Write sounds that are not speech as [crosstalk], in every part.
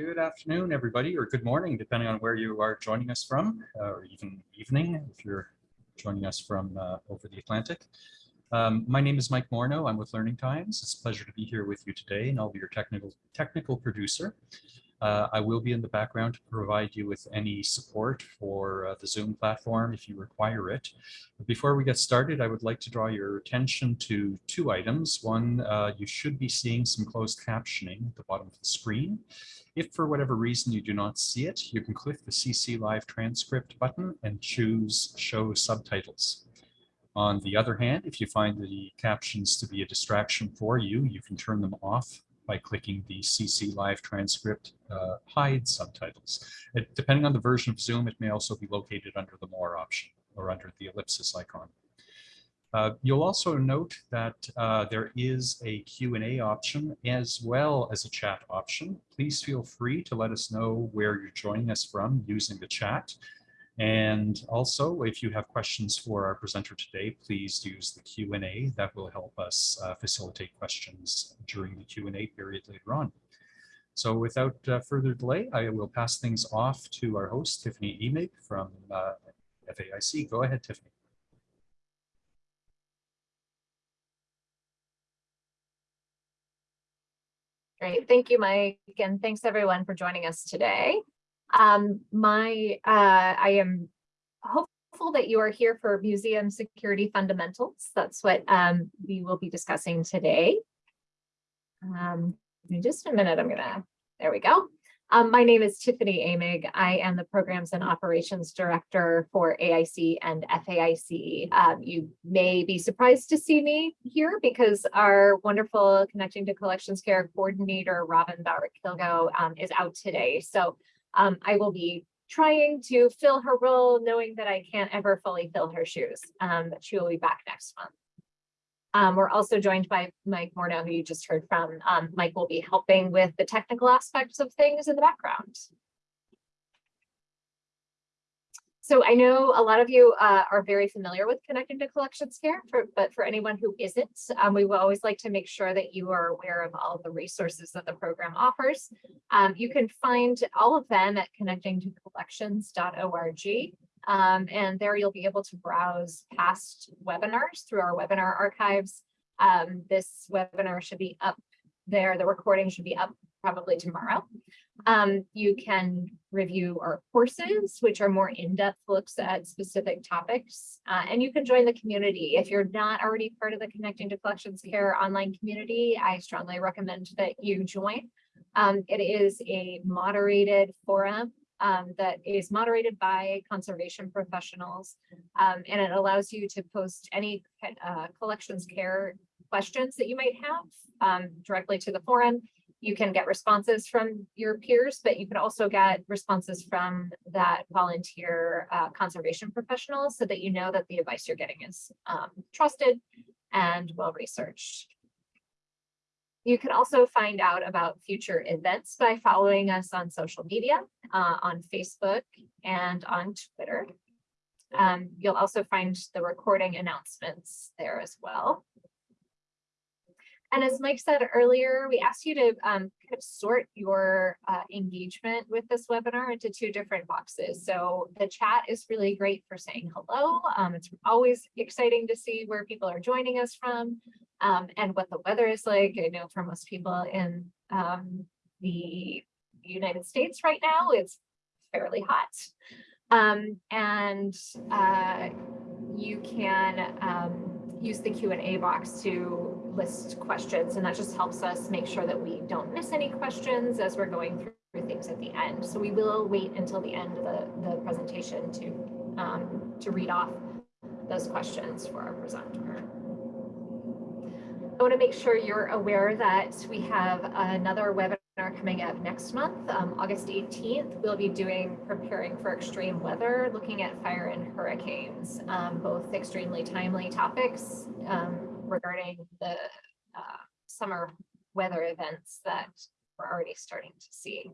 Good afternoon, everybody, or good morning, depending on where you are joining us from, uh, or even evening if you're joining us from uh, over the Atlantic. Um, my name is Mike Morneau. I'm with Learning Times. It's a pleasure to be here with you today, and I'll be your technical technical producer. Uh, I will be in the background to provide you with any support for uh, the Zoom platform if you require it. But before we get started, I would like to draw your attention to two items. One, uh, you should be seeing some closed captioning at the bottom of the screen. If for whatever reason you do not see it, you can click the CC Live transcript button and choose Show Subtitles. On the other hand, if you find the captions to be a distraction for you, you can turn them off by clicking the CC Live transcript uh, hide subtitles. It, depending on the version of Zoom, it may also be located under the more option or under the ellipsis icon. Uh, you'll also note that uh, there is a Q&A option as well as a chat option. Please feel free to let us know where you're joining us from using the chat. And also, if you have questions for our presenter today, please use the Q&A. That will help us uh, facilitate questions during the Q&A period later on. So without uh, further delay, I will pass things off to our host, Tiffany Emig from uh, FAIC. Go ahead, Tiffany. Great. Thank you, Mike. And thanks everyone for joining us today. Um, my, uh, I am hopeful that you are here for museum security fundamentals. That's what um, we will be discussing today. Um, in just a minute, I'm gonna, there we go. Um, my name is Tiffany Emig. I am the Programs and Operations Director for AIC and FAIC. Um, you may be surprised to see me here because our wonderful Connecting to Collections Care Coordinator, Robin Bauer-Kilgo, um, is out today. So um, I will be trying to fill her role, knowing that I can't ever fully fill her shoes, um, but she will be back next month. Um, we're also joined by Mike Morneau, who you just heard from. Um, Mike will be helping with the technical aspects of things in the background. So I know a lot of you uh, are very familiar with Connecting to Collections Care, for, but for anyone who isn't, um, we will always like to make sure that you are aware of all of the resources that the program offers. Um, you can find all of them at connectingtocollections.org. Um, and there you'll be able to browse past webinars through our webinar archives. Um, this webinar should be up there. The recording should be up probably tomorrow. Um, you can review our courses, which are more in-depth looks at specific topics, uh, and you can join the community. If you're not already part of the Connecting to Collections Care online community, I strongly recommend that you join. Um, it is a moderated forum um, that is moderated by conservation professionals, um, and it allows you to post any uh, collections care questions that you might have um, directly to the forum you can get responses from your peers, but you can also get responses from that volunteer uh, conservation professionals so that you know that the advice you're getting is um, trusted and well-researched. You can also find out about future events by following us on social media, uh, on Facebook and on Twitter. Um, you'll also find the recording announcements there as well. And as Mike said earlier, we asked you to um, kind of sort your uh, engagement with this webinar into two different boxes. So the chat is really great for saying hello. Um, it's always exciting to see where people are joining us from um, and what the weather is like. I know for most people in um, the United States right now, it's fairly hot. Um, and uh, you can um, use the Q&A box to list questions and that just helps us make sure that we don't miss any questions as we're going through things at the end. So we will wait until the end of the, the presentation to, um, to read off those questions for our presenter. I want to make sure you're aware that we have another webinar coming up next month, um, August 18th. We'll be doing preparing for extreme weather, looking at fire and hurricanes, um, both extremely timely topics um, regarding the uh, summer weather events that we're already starting to see.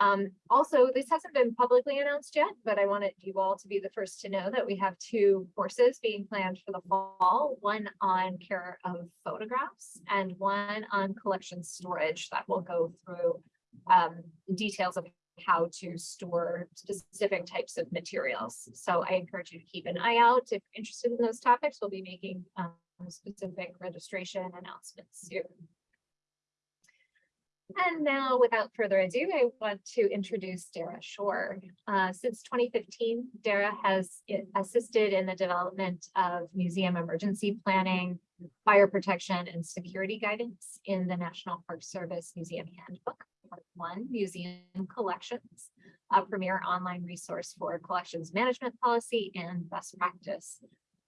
Um, also, this hasn't been publicly announced yet, but I wanted you all to be the first to know that we have two courses being planned for the fall, one on care of photographs and one on collection storage that will go through um, details of how to store specific types of materials. So I encourage you to keep an eye out. If you're interested in those topics, we'll be making um, specific registration announcements soon. And now, without further ado, I want to introduce Dara Shore. Uh, since 2015, Dara has assisted in the development of museum emergency planning, fire protection, and security guidance in the National Park Service Museum Handbook, Part One, Museum Collections, a premier online resource for collections management policy and best practice.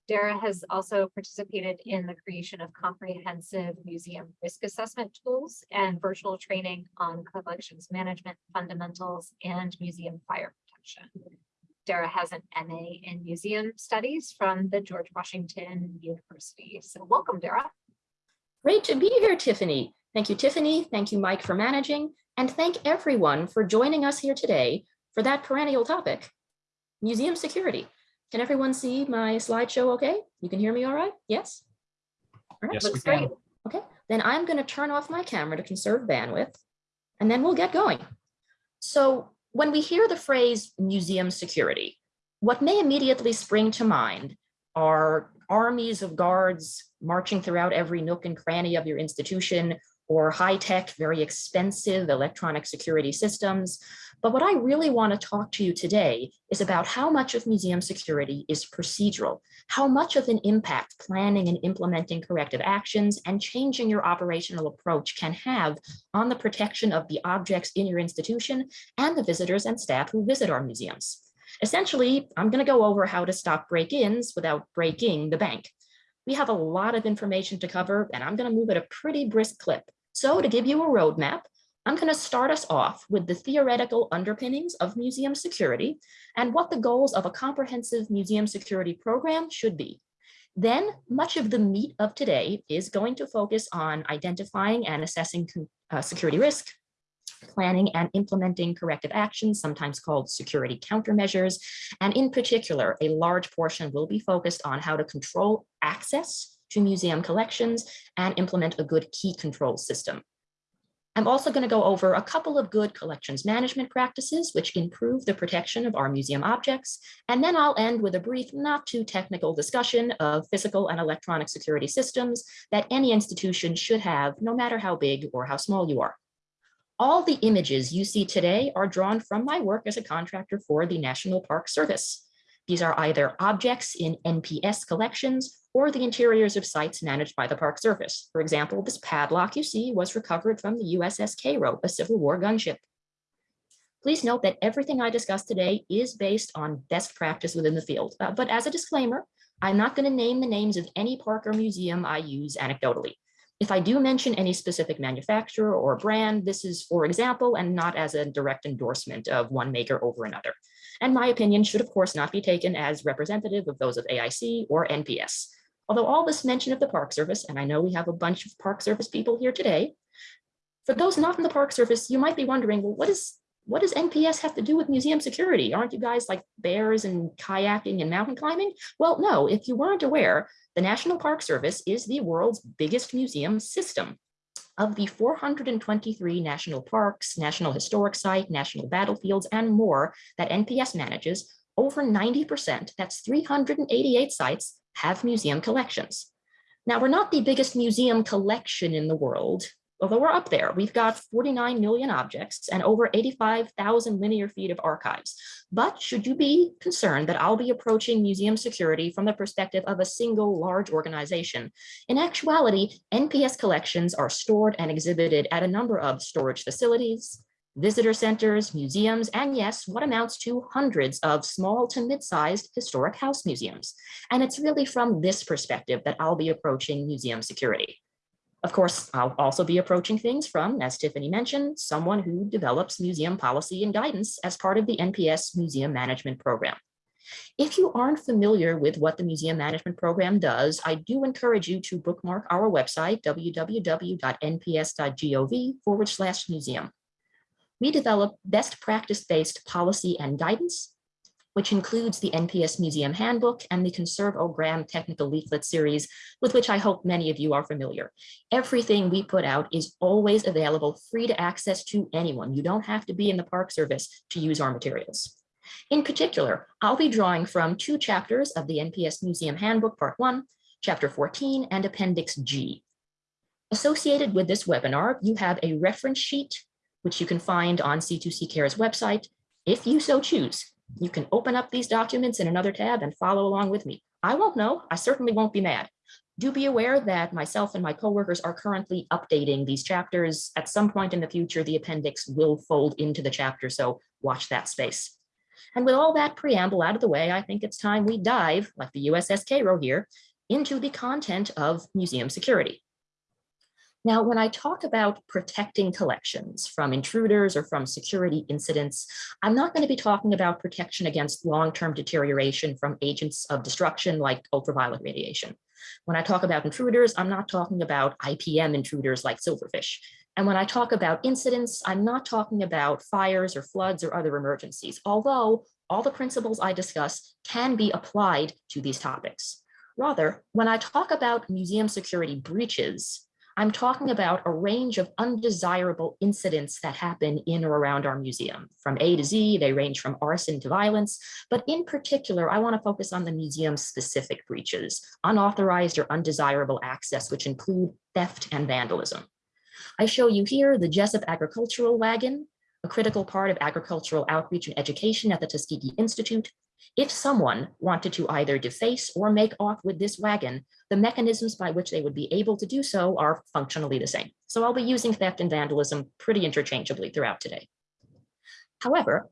Dara has also participated in the creation of comprehensive museum risk assessment tools and virtual training on collections management fundamentals and museum fire protection. Dara has an MA in museum studies from the George Washington University. So welcome, Dara. Great to be here, Tiffany. Thank you, Tiffany. Thank you, Mike, for managing. And thank everyone for joining us here today for that perennial topic, museum security. Can everyone see my slideshow okay? You can hear me all right? Yes? All right, Yes, we Looks can. great. Okay, then I'm going to turn off my camera to conserve bandwidth, and then we'll get going. So when we hear the phrase museum security, what may immediately spring to mind are armies of guards marching throughout every nook and cranny of your institution, or high-tech, very expensive electronic security systems. But what I really want to talk to you today is about how much of museum security is procedural, how much of an impact planning and implementing corrective actions and changing your operational approach can have on the protection of the objects in your institution and the visitors and staff who visit our museums. Essentially, I'm going to go over how to stop break-ins without breaking the bank. We have a lot of information to cover, and I'm going to move at a pretty brisk clip. So to give you a roadmap, I'm going to start us off with the theoretical underpinnings of museum security and what the goals of a comprehensive museum security program should be. Then much of the meat of today is going to focus on identifying and assessing uh, security risk, planning and implementing corrective actions, sometimes called security countermeasures. And in particular, a large portion will be focused on how to control access to museum collections and implement a good key control system. I'm also going to go over a couple of good collections management practices which improve the protection of our museum objects. And then I'll end with a brief, not too technical discussion of physical and electronic security systems that any institution should have, no matter how big or how small you are. All the images you see today are drawn from my work as a contractor for the National Park Service. These are either objects in NPS collections or the interiors of sites managed by the Park Service. For example, this padlock you see was recovered from the USS Cairo, a Civil War gunship. Please note that everything I discussed today is based on best practice within the field. Uh, but as a disclaimer, I'm not going to name the names of any park or museum I use anecdotally. If I do mention any specific manufacturer or brand, this is for example, and not as a direct endorsement of one maker over another. And my opinion should of course not be taken as representative of those of AIC or NPS. Although all this mention of the Park Service, and I know we have a bunch of Park Service people here today, for those not in the Park Service, you might be wondering, well, what is what does NPS have to do with museum security? Aren't you guys like bears and kayaking and mountain climbing? Well, no, if you weren't aware, the National Park Service is the world's biggest museum system. Of the 423 national parks, national historic site, national battlefields, and more that NPS manages, over 90%, that's 388 sites, have museum collections. Now, we're not the biggest museum collection in the world, although we're up there. We've got 49 million objects and over 85,000 linear feet of archives. But should you be concerned that I'll be approaching museum security from the perspective of a single large organization, in actuality, NPS collections are stored and exhibited at a number of storage facilities, visitor centers, museums, and yes, what amounts to hundreds of small to mid-sized historic house museums. And it's really from this perspective that I'll be approaching museum security. Of course, I'll also be approaching things from, as Tiffany mentioned, someone who develops museum policy and guidance as part of the NPS Museum Management Program. If you aren't familiar with what the Museum Management Program does, I do encourage you to bookmark our website, www.nps.gov forward slash museum. We develop best practice-based policy and guidance, which includes the NPS Museum Handbook and the Conserve O-Gram Technical Leaflet Series, with which I hope many of you are familiar. Everything we put out is always available, free to access to anyone. You don't have to be in the Park Service to use our materials. In particular, I'll be drawing from two chapters of the NPS Museum Handbook, Part 1, Chapter 14, and Appendix G. Associated with this webinar, you have a reference sheet, which you can find on C2C Care's website, if you so choose. You can open up these documents in another tab and follow along with me. I won't know, I certainly won't be mad. Do be aware that myself and my coworkers are currently updating these chapters. At some point in the future, the appendix will fold into the chapter, so watch that space. And with all that preamble out of the way, I think it's time we dive, like the USS Cairo here, into the content of museum security. Now, when I talk about protecting collections from intruders or from security incidents, I'm not going to be talking about protection against long-term deterioration from agents of destruction like ultraviolet radiation. When I talk about intruders, I'm not talking about IPM intruders like silverfish. And when I talk about incidents, I'm not talking about fires or floods or other emergencies, although all the principles I discuss can be applied to these topics. Rather, when I talk about museum security breaches, I'm talking about a range of undesirable incidents that happen in or around our museum. From A to Z, they range from arson to violence, but in particular, I wanna focus on the museum specific breaches, unauthorized or undesirable access, which include theft and vandalism. I show you here the Jesup Agricultural Wagon, a critical part of agricultural outreach and education at the Tuskegee Institute. If someone wanted to either deface or make off with this wagon, the mechanisms by which they would be able to do so are functionally the same. So I'll be using theft and vandalism pretty interchangeably throughout today. However,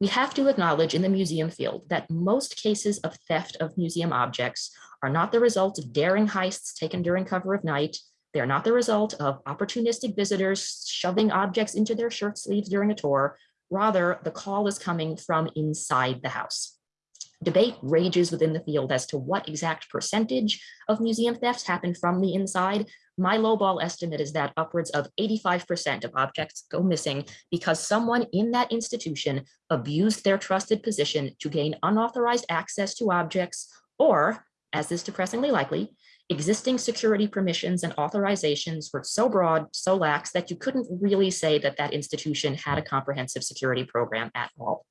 we have to acknowledge in the museum field that most cases of theft of museum objects are not the result of daring heists taken during cover of night. They are not the result of opportunistic visitors shoving objects into their shirt sleeves during a tour. Rather, the call is coming from inside the house. Debate rages within the field as to what exact percentage of museum thefts happen from the inside. My lowball estimate is that upwards of 85% of objects go missing because someone in that institution abused their trusted position to gain unauthorized access to objects, or, as is depressingly likely, existing security permissions and authorizations were so broad, so lax that you couldn't really say that that institution had a comprehensive security program at all.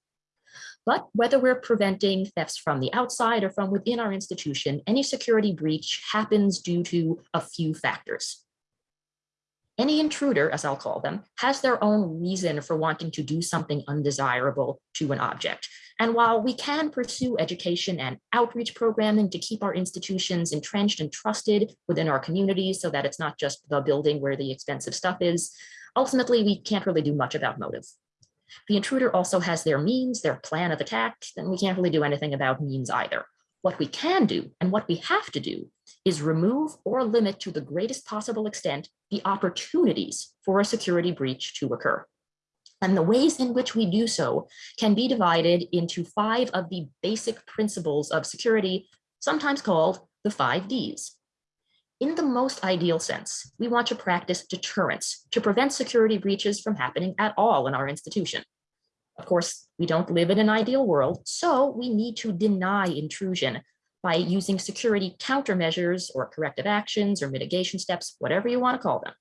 But whether we're preventing thefts from the outside or from within our institution, any security breach happens due to a few factors. Any intruder, as I'll call them, has their own reason for wanting to do something undesirable to an object. And while we can pursue education and outreach programming to keep our institutions entrenched and trusted within our communities so that it's not just the building where the expensive stuff is, ultimately we can't really do much about motive. The intruder also has their means, their plan of attack, and we can't really do anything about means either. What we can do and what we have to do is remove or limit to the greatest possible extent the opportunities for a security breach to occur. And the ways in which we do so can be divided into five of the basic principles of security, sometimes called the five Ds. In the most ideal sense, we want to practice deterrence to prevent security breaches from happening at all in our institution. Of course, we don't live in an ideal world, so we need to deny intrusion by using security countermeasures or corrective actions or mitigation steps, whatever you want to call them.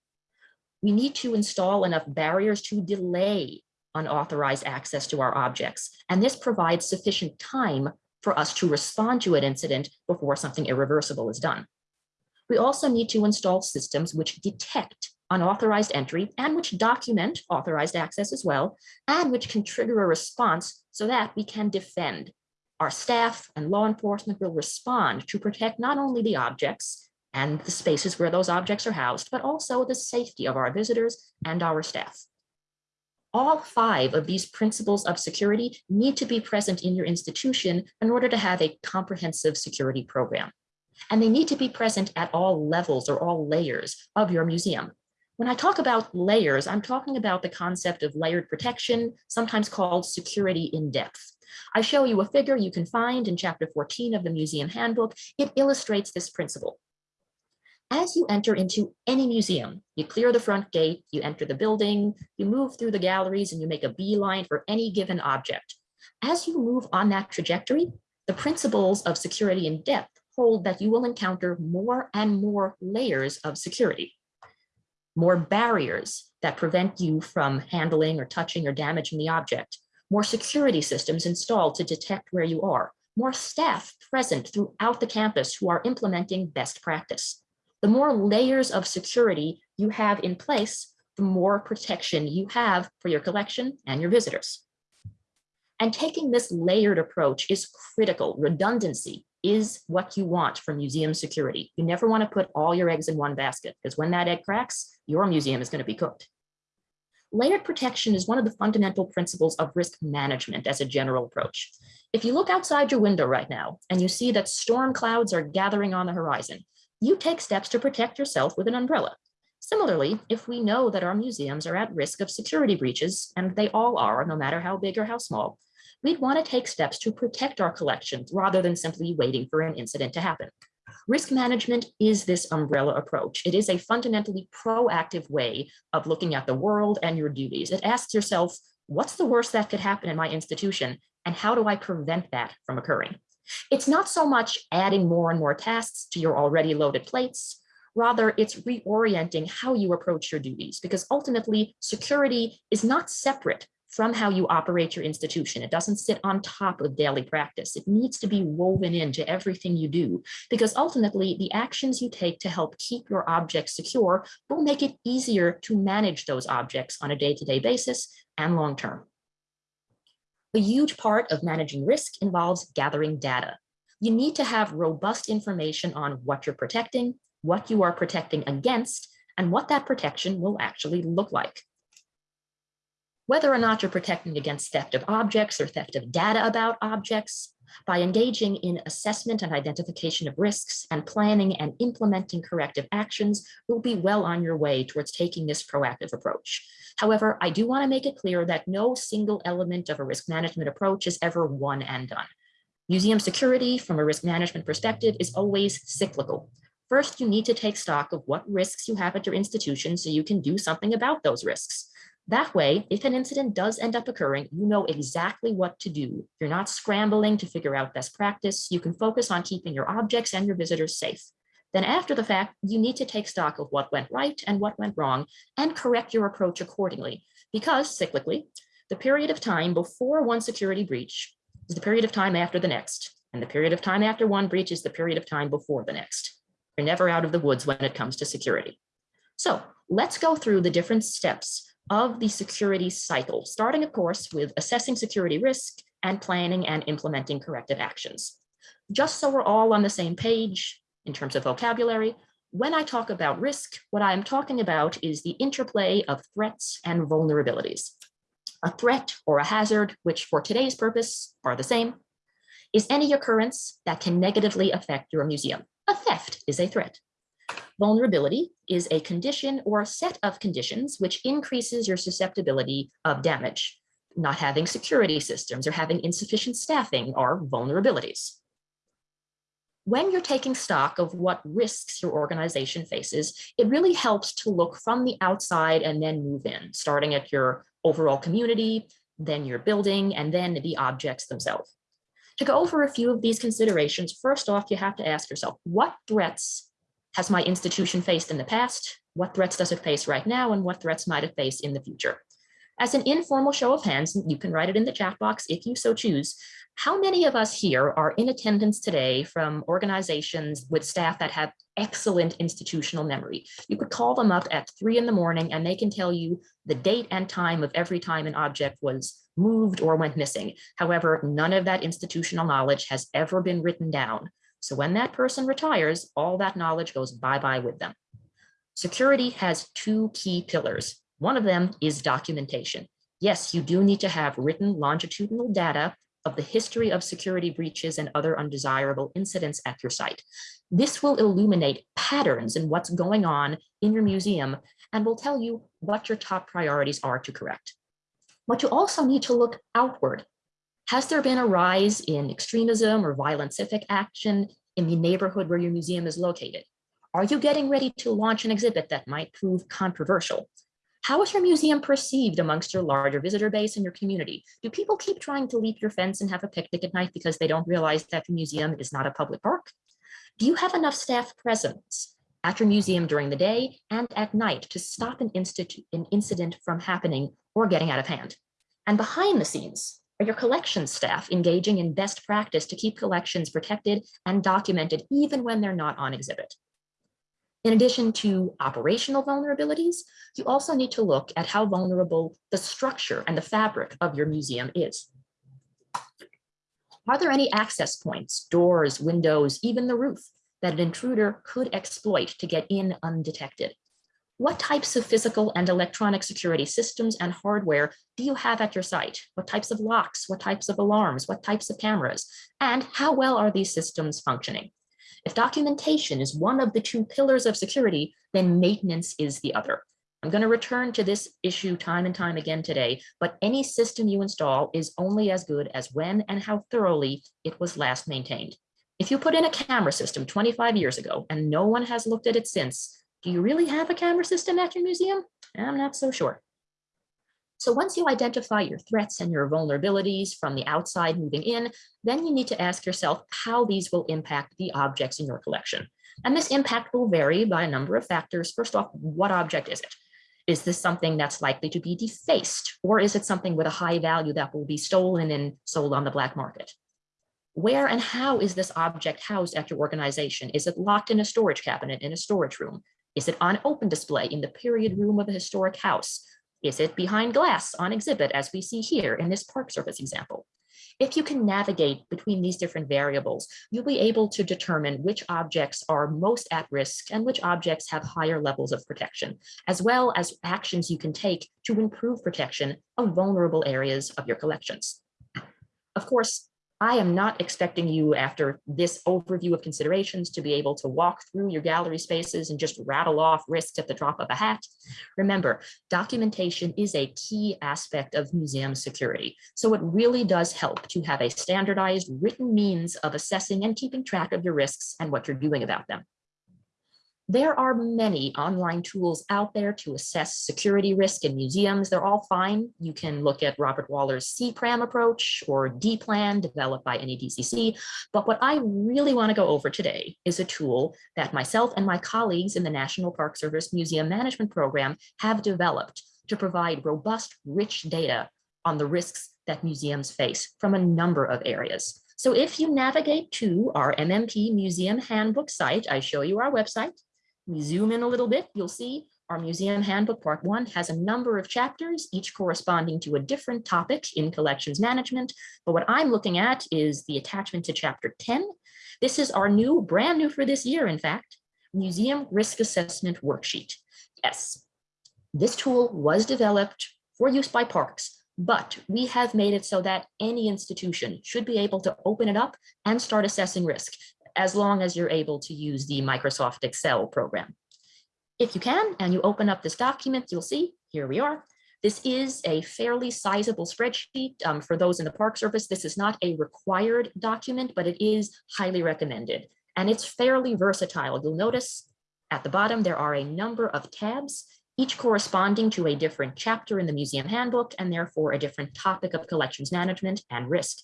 We need to install enough barriers to delay unauthorized access to our objects, and this provides sufficient time for us to respond to an incident before something irreversible is done. We also need to install systems which detect unauthorized entry and which document authorized access as well, and which can trigger a response so that we can defend. Our staff and law enforcement will respond to protect not only the objects and the spaces where those objects are housed, but also the safety of our visitors and our staff. All five of these principles of security need to be present in your institution in order to have a comprehensive security program. And they need to be present at all levels or all layers of your museum. When I talk about layers, I'm talking about the concept of layered protection, sometimes called security in depth. I show you a figure you can find in chapter 14 of the museum handbook. It illustrates this principle. As you enter into any museum, you clear the front gate, you enter the building, you move through the galleries and you make a beeline for any given object. As you move on that trajectory, the principles of security and depth hold that you will encounter more and more layers of security, more barriers that prevent you from handling or touching or damaging the object, more security systems installed to detect where you are, more staff present throughout the campus who are implementing best practice. The more layers of security you have in place, the more protection you have for your collection and your visitors. And taking this layered approach is critical. Redundancy is what you want for museum security. You never want to put all your eggs in one basket because when that egg cracks, your museum is going to be cooked. Layered protection is one of the fundamental principles of risk management as a general approach. If you look outside your window right now and you see that storm clouds are gathering on the horizon, you take steps to protect yourself with an umbrella. Similarly, if we know that our museums are at risk of security breaches, and they all are, no matter how big or how small, we'd want to take steps to protect our collections rather than simply waiting for an incident to happen. Risk management is this umbrella approach. It is a fundamentally proactive way of looking at the world and your duties. It asks yourself, what's the worst that could happen in my institution? And how do I prevent that from occurring? It's not so much adding more and more tasks to your already loaded plates. Rather, it's reorienting how you approach your duties because ultimately security is not separate from how you operate your institution. It doesn't sit on top of daily practice. It needs to be woven into everything you do because ultimately the actions you take to help keep your objects secure will make it easier to manage those objects on a day-to-day -day basis and long-term. A huge part of managing risk involves gathering data. You need to have robust information on what you're protecting, what you are protecting against, and what that protection will actually look like. Whether or not you're protecting against theft of objects or theft of data about objects, by engaging in assessment and identification of risks and planning and implementing corrective actions, you'll be well on your way towards taking this proactive approach. However, I do want to make it clear that no single element of a risk management approach is ever one and done. Museum security from a risk management perspective is always cyclical. First, you need to take stock of what risks you have at your institution so you can do something about those risks. That way, if an incident does end up occurring, you know exactly what to do. You're not scrambling to figure out best practice. You can focus on keeping your objects and your visitors safe. Then after the fact, you need to take stock of what went right and what went wrong and correct your approach accordingly. Because cyclically, the period of time before one security breach is the period of time after the next. And the period of time after one breach is the period of time before the next. You're never out of the woods when it comes to security. So let's go through the different steps of the security cycle, starting of course with assessing security risk and planning and implementing corrective actions. Just so we're all on the same page, in terms of vocabulary. When I talk about risk, what I am talking about is the interplay of threats and vulnerabilities. A threat or a hazard, which for today's purpose are the same, is any occurrence that can negatively affect your museum. A theft is a threat. Vulnerability is a condition or a set of conditions which increases your susceptibility of damage. Not having security systems or having insufficient staffing are vulnerabilities when you're taking stock of what risks your organization faces, it really helps to look from the outside and then move in, starting at your overall community, then your building, and then the objects themselves. To go over a few of these considerations, first off, you have to ask yourself, what threats has my institution faced in the past? What threats does it face right now? And what threats might it face in the future? As an informal show of hands, you can write it in the chat box if you so choose, how many of us here are in attendance today from organizations with staff that have excellent institutional memory? You could call them up at three in the morning and they can tell you the date and time of every time an object was moved or went missing. However, none of that institutional knowledge has ever been written down. So when that person retires, all that knowledge goes bye-bye with them. Security has two key pillars. One of them is documentation. Yes, you do need to have written longitudinal data of the history of security breaches and other undesirable incidents at your site. This will illuminate patterns in what's going on in your museum and will tell you what your top priorities are to correct. But you also need to look outward. Has there been a rise in extremism or violent civic action in the neighborhood where your museum is located? Are you getting ready to launch an exhibit that might prove controversial? How is your museum perceived amongst your larger visitor base and your community? Do people keep trying to leap your fence and have a picnic at night because they don't realize that the museum is not a public park? Do you have enough staff presence at your museum during the day and at night to stop an, an incident from happening or getting out of hand? And behind the scenes, your collections staff engaging in best practice to keep collections protected and documented even when they're not on exhibit? In addition to operational vulnerabilities, you also need to look at how vulnerable the structure and the fabric of your museum is. Are there any access points, doors, windows, even the roof that an intruder could exploit to get in undetected? What types of physical and electronic security systems and hardware do you have at your site? What types of locks, what types of alarms, what types of cameras, and how well are these systems functioning? If documentation is one of the two pillars of security, then maintenance is the other. I'm going to return to this issue time and time again today, but any system you install is only as good as when and how thoroughly it was last maintained. If you put in a camera system 25 years ago and no one has looked at it since, do you really have a camera system at your museum? I'm not so sure. So once you identify your threats and your vulnerabilities from the outside moving in, then you need to ask yourself how these will impact the objects in your collection. And this impact will vary by a number of factors. First off, what object is it? Is this something that's likely to be defaced? Or is it something with a high value that will be stolen and sold on the black market? Where and how is this object housed at your organization? Is it locked in a storage cabinet in a storage room? Is it on open display in the period room of a historic house? Is it behind glass on exhibit as we see here in this Park Service example? If you can navigate between these different variables, you'll be able to determine which objects are most at risk and which objects have higher levels of protection, as well as actions you can take to improve protection of vulnerable areas of your collections. Of course, I am not expecting you after this overview of considerations to be able to walk through your gallery spaces and just rattle off risks at the drop of a hat. Remember, documentation is a key aspect of museum security. So it really does help to have a standardized written means of assessing and keeping track of your risks and what you're doing about them. There are many online tools out there to assess security risk in museums. They're all fine. You can look at Robert Waller's CPRAM approach or D-Plan developed by NEDCC. But what I really want to go over today is a tool that myself and my colleagues in the National Park Service Museum Management Program have developed to provide robust, rich data on the risks that museums face from a number of areas. So if you navigate to our MMP Museum Handbook site, I show you our website, we zoom in a little bit, you'll see our museum handbook part one has a number of chapters, each corresponding to a different topic in collections management. But what I'm looking at is the attachment to chapter 10. This is our new, brand new for this year, in fact, museum risk assessment worksheet. Yes, this tool was developed for use by parks, but we have made it so that any institution should be able to open it up and start assessing risk as long as you're able to use the Microsoft Excel program. If you can, and you open up this document, you'll see, here we are. This is a fairly sizable spreadsheet. Um, for those in the Park Service, this is not a required document, but it is highly recommended. And it's fairly versatile. You'll notice at the bottom, there are a number of tabs, each corresponding to a different chapter in the museum handbook, and therefore a different topic of collections management and risk.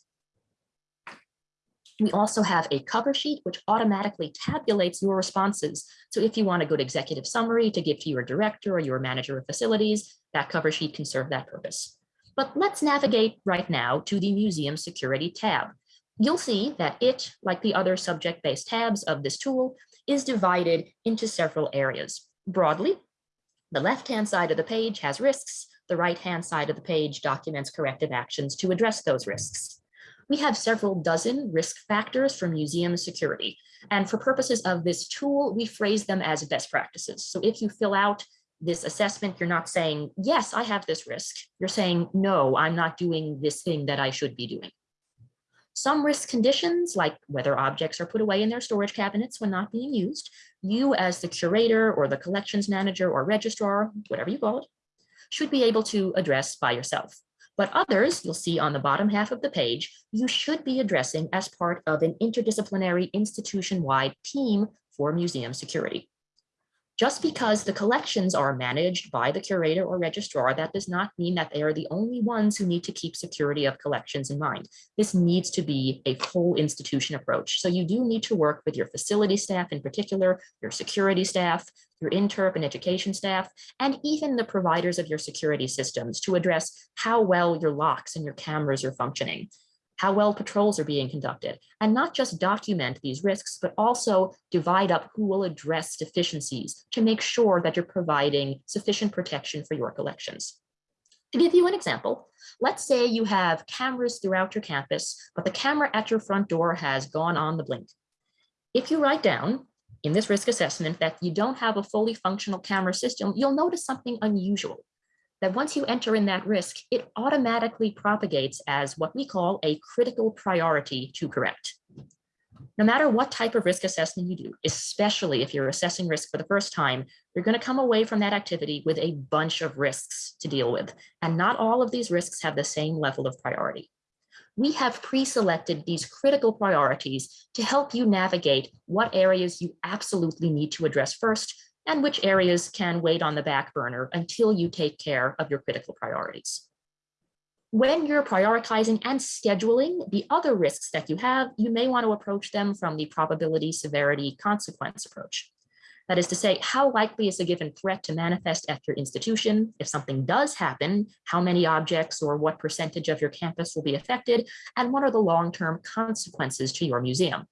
We also have a cover sheet which automatically tabulates your responses. So if you want a good executive summary to give to your director or your manager of facilities, that cover sheet can serve that purpose. But let's navigate right now to the museum security tab. You'll see that it, like the other subject-based tabs of this tool, is divided into several areas. Broadly, the left-hand side of the page has risks. The right-hand side of the page documents corrective actions to address those risks we have several dozen risk factors for museum security. And for purposes of this tool, we phrase them as best practices. So if you fill out this assessment, you're not saying, yes, I have this risk. You're saying, no, I'm not doing this thing that I should be doing. Some risk conditions, like whether objects are put away in their storage cabinets when not being used, you as the curator or the collections manager or registrar, whatever you call it, should be able to address by yourself. But others, you'll see on the bottom half of the page, you should be addressing as part of an interdisciplinary institution-wide team for museum security. Just because the collections are managed by the curator or registrar, that does not mean that they are the only ones who need to keep security of collections in mind. This needs to be a full institution approach. So you do need to work with your facility staff in particular, your security staff, your interp and education staff, and even the providers of your security systems to address how well your locks and your cameras are functioning how well patrols are being conducted, and not just document these risks, but also divide up who will address deficiencies to make sure that you're providing sufficient protection for your collections. To give you an example, let's say you have cameras throughout your campus, but the camera at your front door has gone on the blink. If you write down in this risk assessment that you don't have a fully functional camera system, you'll notice something unusual that once you enter in that risk, it automatically propagates as what we call a critical priority to correct. No matter what type of risk assessment you do, especially if you're assessing risk for the first time, you're going to come away from that activity with a bunch of risks to deal with. And not all of these risks have the same level of priority. We have pre-selected these critical priorities to help you navigate what areas you absolutely need to address first and which areas can wait on the back burner until you take care of your critical priorities. When you're prioritizing and scheduling the other risks that you have, you may want to approach them from the probability, severity, consequence approach. That is to say, how likely is a given threat to manifest at your institution? If something does happen, how many objects or what percentage of your campus will be affected? And what are the long-term consequences to your museum?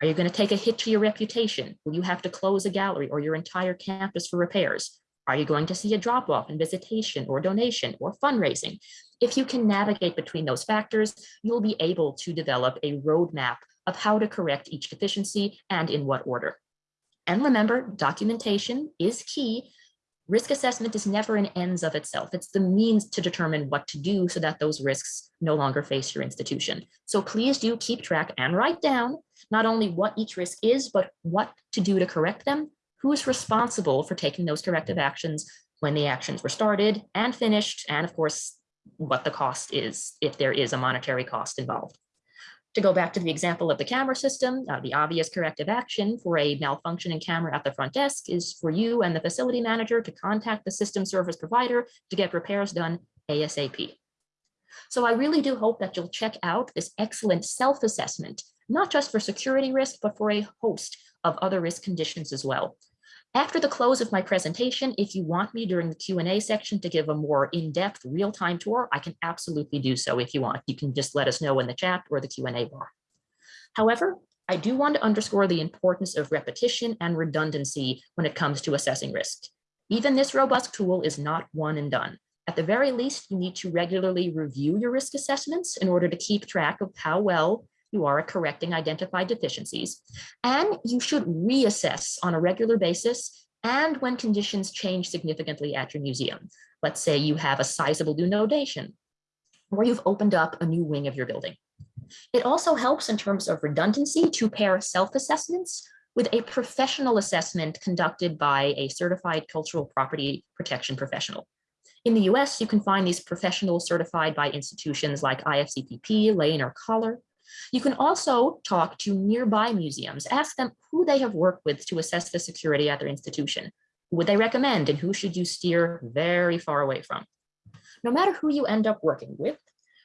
Are you going to take a hit to your reputation? Will you have to close a gallery or your entire campus for repairs? Are you going to see a drop off in visitation or donation or fundraising? If you can navigate between those factors, you'll be able to develop a roadmap of how to correct each deficiency and in what order. And remember, documentation is key. Risk assessment is never an ends of itself. It's the means to determine what to do so that those risks no longer face your institution. So please do keep track and write down not only what each risk is, but what to do to correct them, who is responsible for taking those corrective actions when the actions were started and finished, and of course, what the cost is if there is a monetary cost involved. To go back to the example of the camera system, uh, the obvious corrective action for a malfunctioning camera at the front desk is for you and the facility manager to contact the system service provider to get repairs done ASAP. So I really do hope that you'll check out this excellent self-assessment not just for security risk, but for a host of other risk conditions as well. After the close of my presentation, if you want me during the Q&A section to give a more in-depth real-time tour, I can absolutely do so if you want. You can just let us know in the chat or the Q&A bar. However, I do want to underscore the importance of repetition and redundancy when it comes to assessing risk. Even this robust tool is not one and done. At the very least, you need to regularly review your risk assessments in order to keep track of how well you are correcting identified deficiencies, and you should reassess on a regular basis and when conditions change significantly at your museum. Let's say you have a sizable new donation, or you've opened up a new wing of your building. It also helps in terms of redundancy to pair self-assessments with a professional assessment conducted by a certified cultural property protection professional. In the US, you can find these professionals certified by institutions like IFCPP, Lane, or Collar. You can also talk to nearby museums, ask them who they have worked with to assess the security at their institution. Who would they recommend and who should you steer very far away from? No matter who you end up working with,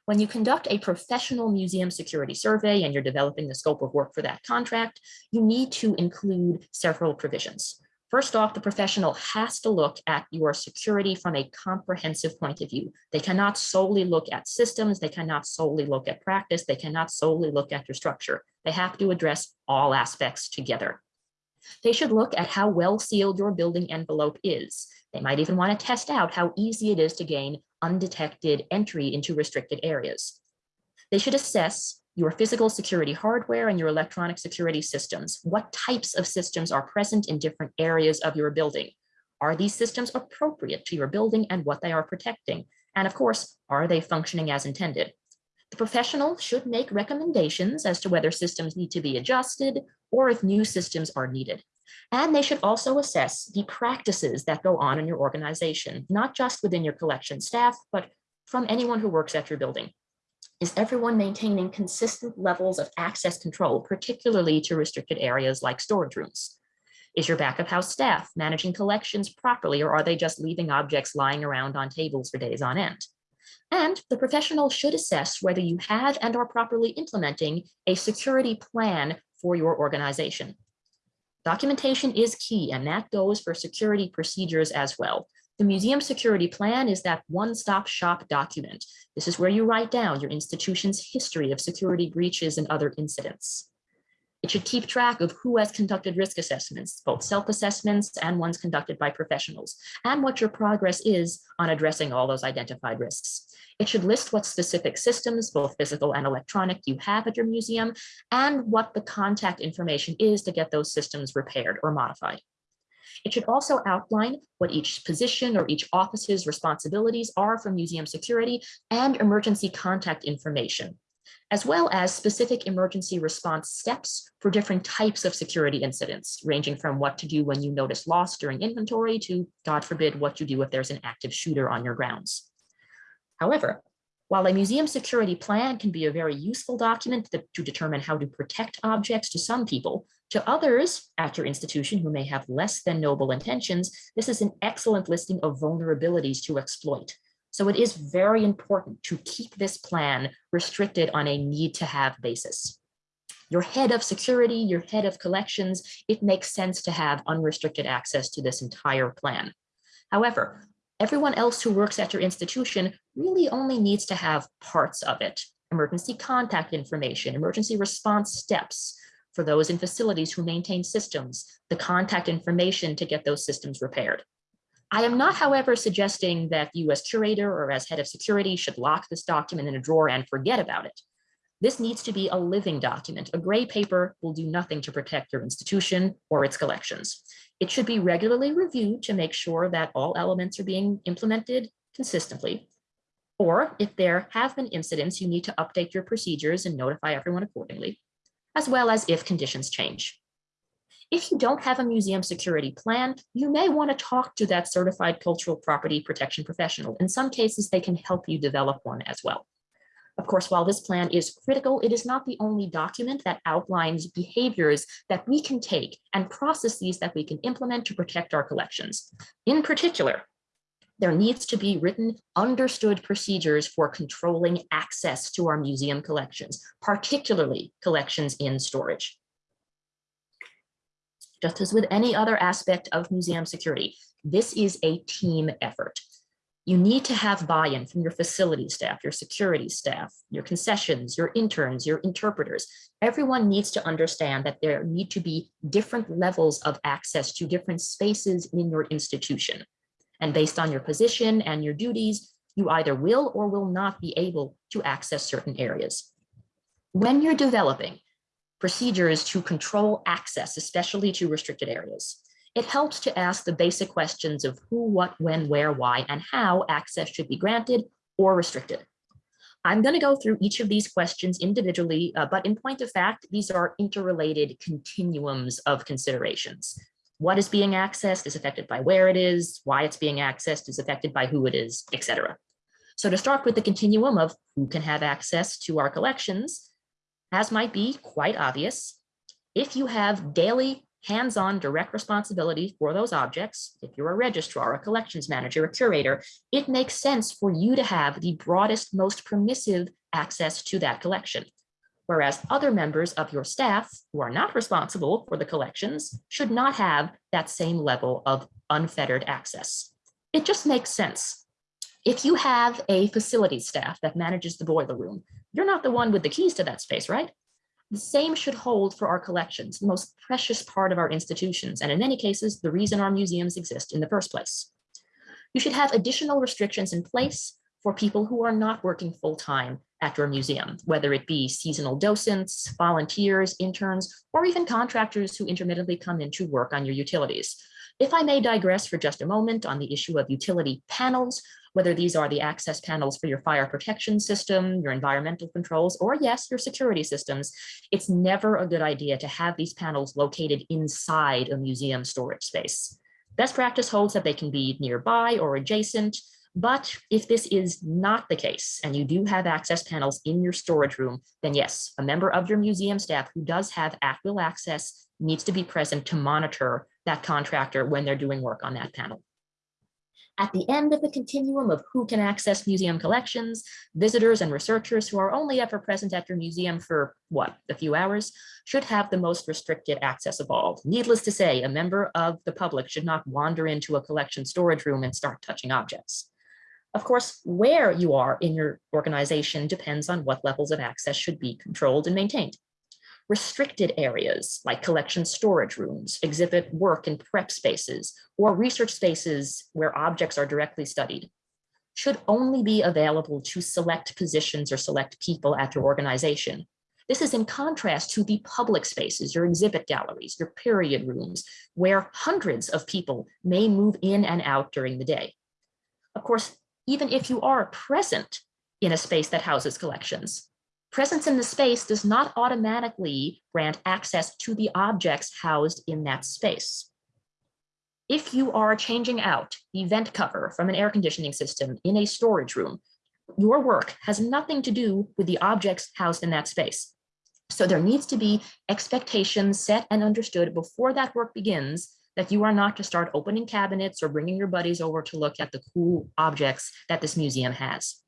when you conduct a professional museum security survey and you're developing the scope of work for that contract, you need to include several provisions. First off, the professional has to look at your security from a comprehensive point of view. They cannot solely look at systems. They cannot solely look at practice. They cannot solely look at your structure. They have to address all aspects together. They should look at how well sealed your building envelope is. They might even want to test out how easy it is to gain undetected entry into restricted areas. They should assess your physical security hardware and your electronic security systems. What types of systems are present in different areas of your building? Are these systems appropriate to your building and what they are protecting? And of course, are they functioning as intended? The professional should make recommendations as to whether systems need to be adjusted or if new systems are needed. And they should also assess the practices that go on in your organization, not just within your collection staff, but from anyone who works at your building. Is everyone maintaining consistent levels of access control, particularly to restricted areas like storage rooms? Is your back of house staff managing collections properly, or are they just leaving objects lying around on tables for days on end? And the professional should assess whether you have and are properly implementing a security plan for your organization. Documentation is key, and that goes for security procedures as well. The museum security plan is that one-stop shop document. This is where you write down your institution's history of security breaches and other incidents. It should keep track of who has conducted risk assessments, both self-assessments and ones conducted by professionals, and what your progress is on addressing all those identified risks. It should list what specific systems, both physical and electronic, you have at your museum, and what the contact information is to get those systems repaired or modified. It should also outline what each position or each office's responsibilities are for museum security and emergency contact information, as well as specific emergency response steps for different types of security incidents, ranging from what to do when you notice loss during inventory to, God forbid, what you do if there's an active shooter on your grounds. However, while a museum security plan can be a very useful document to, to determine how to protect objects to some people, to others at your institution who may have less than noble intentions, this is an excellent listing of vulnerabilities to exploit. So it is very important to keep this plan restricted on a need to have basis. Your head of security, your head of collections, it makes sense to have unrestricted access to this entire plan. However, everyone else who works at your institution really only needs to have parts of it. Emergency contact information, emergency response steps, for those in facilities who maintain systems, the contact information to get those systems repaired. I am not, however, suggesting that you as curator or as head of security should lock this document in a drawer and forget about it. This needs to be a living document. A gray paper will do nothing to protect your institution or its collections. It should be regularly reviewed to make sure that all elements are being implemented consistently. Or if there have been incidents, you need to update your procedures and notify everyone accordingly as well as if conditions change. If you don't have a museum security plan, you may want to talk to that certified cultural property protection professional. In some cases, they can help you develop one as well. Of course, while this plan is critical, it is not the only document that outlines behaviors that we can take and processes that we can implement to protect our collections. In particular, there needs to be written understood procedures for controlling access to our museum collections, particularly collections in storage. Just as with any other aspect of museum security, this is a team effort. You need to have buy-in from your facility staff, your security staff, your concessions, your interns, your interpreters. Everyone needs to understand that there need to be different levels of access to different spaces in your institution. And based on your position and your duties, you either will or will not be able to access certain areas. When you're developing procedures to control access, especially to restricted areas, it helps to ask the basic questions of who, what, when, where, why, and how access should be granted or restricted. I'm going to go through each of these questions individually, uh, but in point of fact, these are interrelated continuums of considerations what is being accessed is affected by where it is, why it's being accessed is affected by who it is, etc. So to start with the continuum of who can have access to our collections, as might be quite obvious, if you have daily hands-on direct responsibility for those objects, if you're a registrar, a collections manager, a curator, it makes sense for you to have the broadest, most permissive access to that collection whereas other members of your staff who are not responsible for the collections should not have that same level of unfettered access. It just makes sense. If you have a facility staff that manages the boiler room, you're not the one with the keys to that space, right? The same should hold for our collections, the most precious part of our institutions, and in many cases, the reason our museums exist in the first place. You should have additional restrictions in place for people who are not working full-time at your museum, whether it be seasonal docents, volunteers, interns, or even contractors who intermittently come in to work on your utilities. If I may digress for just a moment on the issue of utility panels, whether these are the access panels for your fire protection system, your environmental controls, or yes, your security systems, it's never a good idea to have these panels located inside a museum storage space. Best practice holds that they can be nearby or adjacent, but if this is not the case and you do have access panels in your storage room, then yes, a member of your museum staff who does have at will access needs to be present to monitor that contractor when they're doing work on that panel. At the end of the continuum of who can access museum collections, visitors and researchers who are only ever present at your museum for what, a few hours, should have the most restricted access of all. Needless to say, a member of the public should not wander into a collection storage room and start touching objects. Of course, where you are in your organization depends on what levels of access should be controlled and maintained. Restricted areas like collection storage rooms, exhibit work and prep spaces, or research spaces where objects are directly studied should only be available to select positions or select people at your organization. This is in contrast to the public spaces, your exhibit galleries, your period rooms, where hundreds of people may move in and out during the day. Of course, even if you are present in a space that houses collections, presence in the space does not automatically grant access to the objects housed in that space. If you are changing out the vent cover from an air conditioning system in a storage room, your work has nothing to do with the objects housed in that space. So there needs to be expectations set and understood before that work begins that you are not to start opening cabinets or bringing your buddies over to look at the cool objects that this museum has.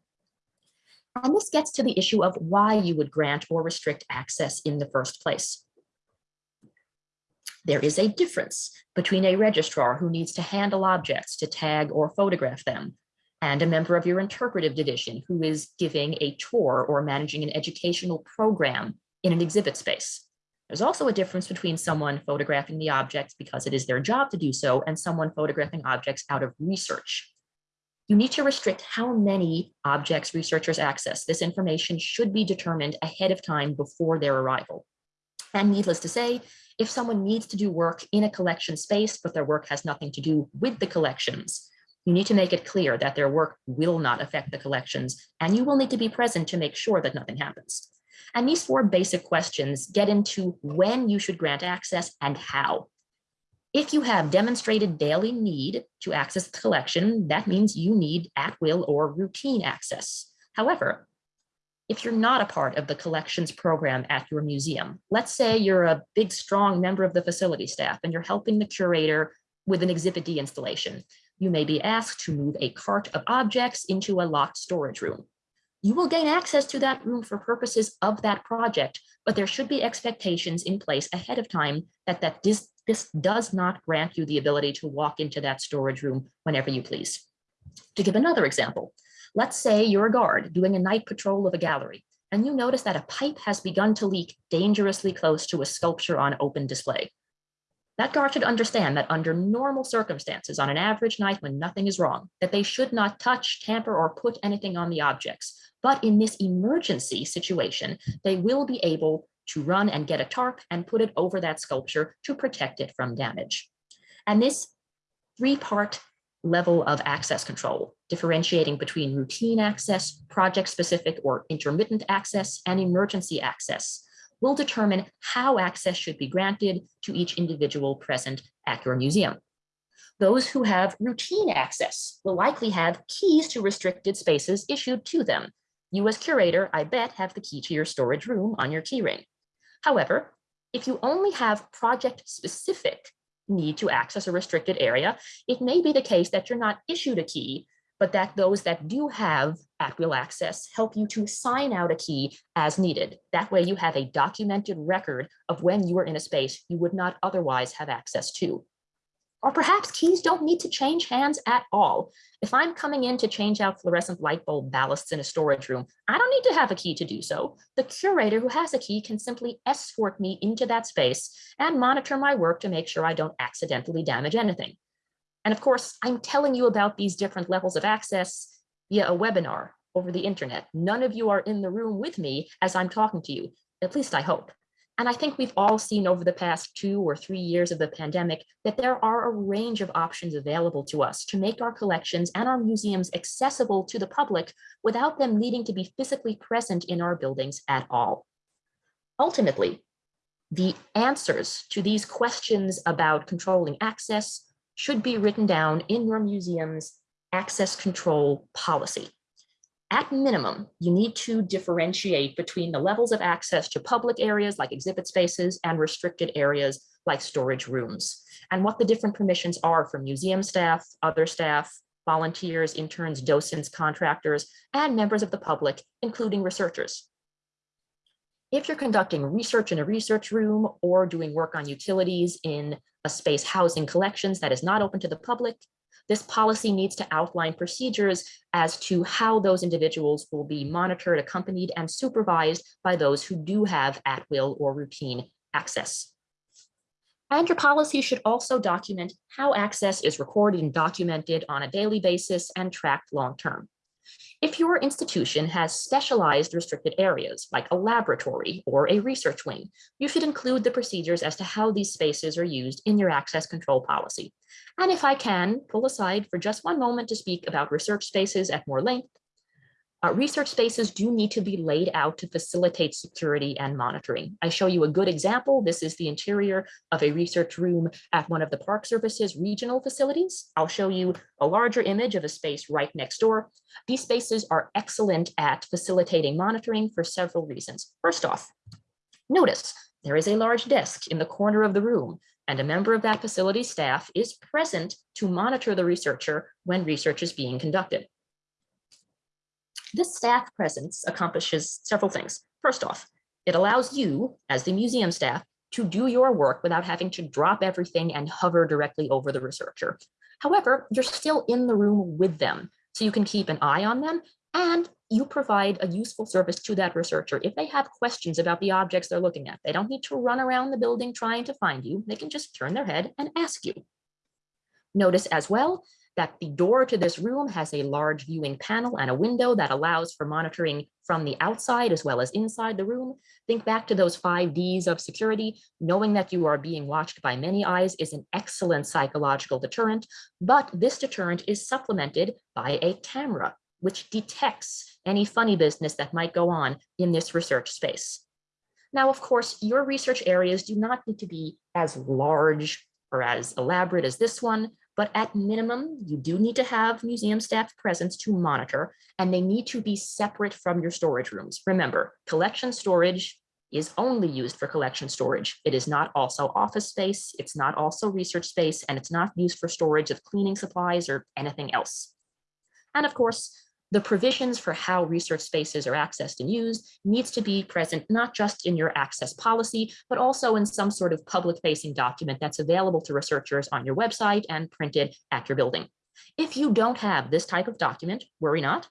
And this gets to the issue of why you would grant or restrict access in the first place. There is a difference between a registrar who needs to handle objects to tag or photograph them and a member of your interpretive division who is giving a tour or managing an educational program in an exhibit space. There's also a difference between someone photographing the objects because it is their job to do so and someone photographing objects out of research. You need to restrict how many objects researchers access. This information should be determined ahead of time before their arrival. And needless to say, if someone needs to do work in a collection space, but their work has nothing to do with the collections, you need to make it clear that their work will not affect the collections, and you will need to be present to make sure that nothing happens. And these four basic questions get into when you should grant access and how. If you have demonstrated daily need to access the collection, that means you need at-will or routine access. However, if you're not a part of the collections program at your museum, let's say you're a big, strong member of the facility staff and you're helping the curator with an Exhibit D installation, you may be asked to move a cart of objects into a locked storage room. You will gain access to that room for purposes of that project, but there should be expectations in place ahead of time that, that this, this does not grant you the ability to walk into that storage room whenever you please. To give another example, let's say you're a guard doing a night patrol of a gallery, and you notice that a pipe has begun to leak dangerously close to a sculpture on open display. That guard should understand that under normal circumstances, on an average night when nothing is wrong, that they should not touch, tamper, or put anything on the objects. But in this emergency situation, they will be able to run and get a tarp and put it over that sculpture to protect it from damage. And this three-part level of access control, differentiating between routine access, project-specific or intermittent access, and emergency access, will determine how access should be granted to each individual present at your museum. Those who have routine access will likely have keys to restricted spaces issued to them. You as curator, I bet, have the key to your storage room on your keyring. However, if you only have project-specific need to access a restricted area, it may be the case that you're not issued a key, but that those that do have at-will access help you to sign out a key as needed. That way you have a documented record of when you were in a space you would not otherwise have access to. Or perhaps keys don't need to change hands at all. If I'm coming in to change out fluorescent light bulb ballasts in a storage room, I don't need to have a key to do so. The curator who has a key can simply escort me into that space and monitor my work to make sure I don't accidentally damage anything. And of course, I'm telling you about these different levels of access via a webinar over the internet. None of you are in the room with me as I'm talking to you, at least I hope. And I think we've all seen over the past two or three years of the pandemic that there are a range of options available to us to make our collections and our museums accessible to the public without them needing to be physically present in our buildings at all. Ultimately, the answers to these questions about controlling access should be written down in your museum's access control policy. At minimum, you need to differentiate between the levels of access to public areas like exhibit spaces and restricted areas like storage rooms, and what the different permissions are for museum staff, other staff, volunteers, interns, docents, contractors, and members of the public, including researchers. If you're conducting research in a research room or doing work on utilities in a space housing collections that is not open to the public, this policy needs to outline procedures as to how those individuals will be monitored, accompanied, and supervised by those who do have at-will or routine access. And your policy should also document how access is recorded and documented on a daily basis and tracked long-term. If your institution has specialized restricted areas like a laboratory or a research wing, you should include the procedures as to how these spaces are used in your access control policy. And if I can pull aside for just one moment to speak about research spaces at more length, uh, research spaces do need to be laid out to facilitate security and monitoring. I show you a good example. This is the interior of a research room at one of the Park Services regional facilities. I'll show you a larger image of a space right next door. These spaces are excellent at facilitating monitoring for several reasons. First off, notice there is a large desk in the corner of the room and a member of that facility staff is present to monitor the researcher when research is being conducted. This staff presence accomplishes several things. First off, it allows you, as the museum staff, to do your work without having to drop everything and hover directly over the researcher. However, you're still in the room with them, so you can keep an eye on them and you provide a useful service to that researcher. If they have questions about the objects they're looking at, they don't need to run around the building trying to find you. They can just turn their head and ask you. Notice as well that the door to this room has a large viewing panel and a window that allows for monitoring from the outside as well as inside the room. Think back to those five Ds of security. Knowing that you are being watched by many eyes is an excellent psychological deterrent, but this deterrent is supplemented by a camera, which detects any funny business that might go on in this research space. Now, of course, your research areas do not need to be as large or as elaborate as this one, but at minimum, you do need to have museum staff presence to monitor, and they need to be separate from your storage rooms. Remember, collection storage is only used for collection storage. It is not also office space, it's not also research space, and it's not used for storage of cleaning supplies or anything else. And of course, the provisions for how research spaces are accessed and used needs to be present not just in your access policy, but also in some sort of public facing document that's available to researchers on your website and printed at your building. If you don't have this type of document, worry not,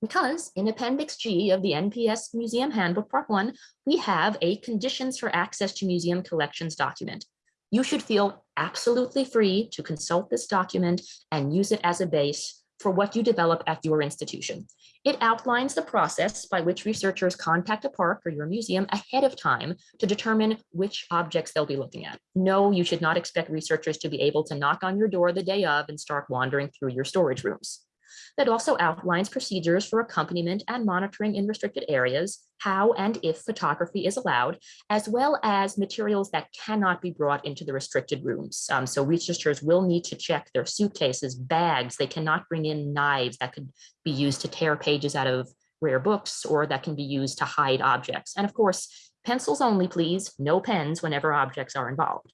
because in Appendix G of the NPS Museum Handbook Part 1, we have a conditions for access to museum collections document. You should feel absolutely free to consult this document and use it as a base for what you develop at your institution. It outlines the process by which researchers contact a park or your museum ahead of time to determine which objects they'll be looking at. No, you should not expect researchers to be able to knock on your door the day of and start wandering through your storage rooms that also outlines procedures for accompaniment and monitoring in restricted areas, how and if photography is allowed, as well as materials that cannot be brought into the restricted rooms. Um, so researchers will need to check their suitcases, bags, they cannot bring in knives that could be used to tear pages out of rare books or that can be used to hide objects. And of course, pencils only, please, no pens whenever objects are involved.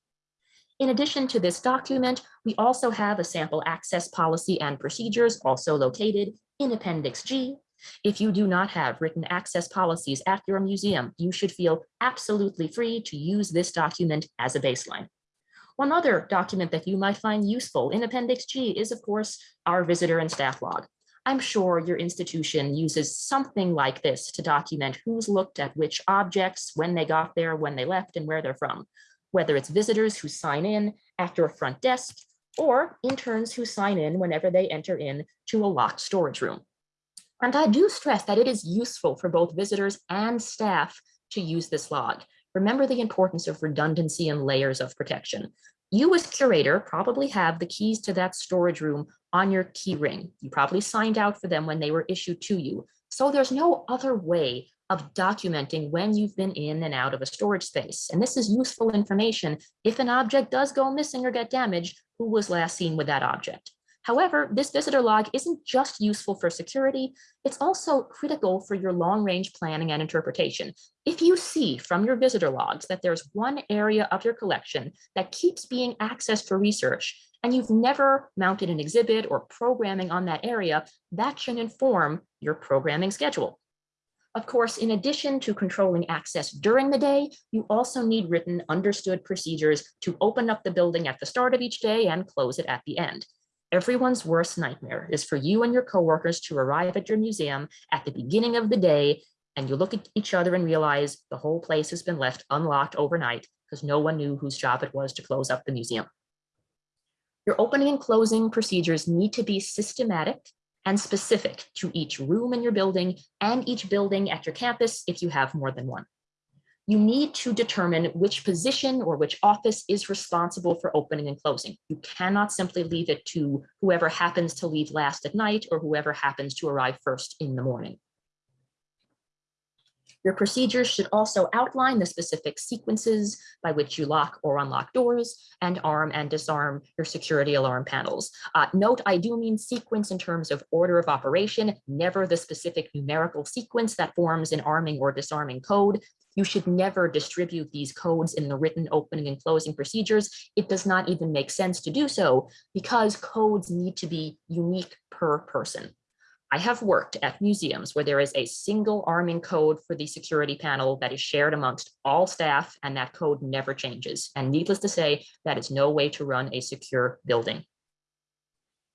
In addition to this document, we also have a sample access policy and procedures also located in Appendix G. If you do not have written access policies at your museum, you should feel absolutely free to use this document as a baseline. One other document that you might find useful in Appendix G is, of course, our visitor and staff log. I'm sure your institution uses something like this to document who's looked at which objects, when they got there, when they left, and where they're from whether it's visitors who sign in after a front desk or interns who sign in whenever they enter in to a locked storage room. And I do stress that it is useful for both visitors and staff to use this log. Remember the importance of redundancy and layers of protection. You as curator probably have the keys to that storage room on your key ring. You probably signed out for them when they were issued to you. So there's no other way of documenting when you've been in and out of a storage space. And this is useful information if an object does go missing or get damaged, who was last seen with that object. However, this visitor log isn't just useful for security, it's also critical for your long-range planning and interpretation. If you see from your visitor logs that there's one area of your collection that keeps being accessed for research, and you've never mounted an exhibit or programming on that area, that should inform your programming schedule. Of course, in addition to controlling access during the day, you also need written understood procedures to open up the building at the start of each day and close it at the end. Everyone's worst nightmare is for you and your coworkers to arrive at your museum at the beginning of the day and you look at each other and realize the whole place has been left unlocked overnight because no one knew whose job it was to close up the museum. Your opening and closing procedures need to be systematic and specific to each room in your building and each building at your campus if you have more than one. You need to determine which position or which office is responsible for opening and closing. You cannot simply leave it to whoever happens to leave last at night or whoever happens to arrive first in the morning. Your procedures should also outline the specific sequences by which you lock or unlock doors and arm and disarm your security alarm panels. Uh, note, I do mean sequence in terms of order of operation, never the specific numerical sequence that forms an arming or disarming code. You should never distribute these codes in the written opening and closing procedures. It does not even make sense to do so because codes need to be unique per person. I have worked at museums where there is a single arming code for the security panel that is shared amongst all staff and that code never changes. And needless to say, that is no way to run a secure building.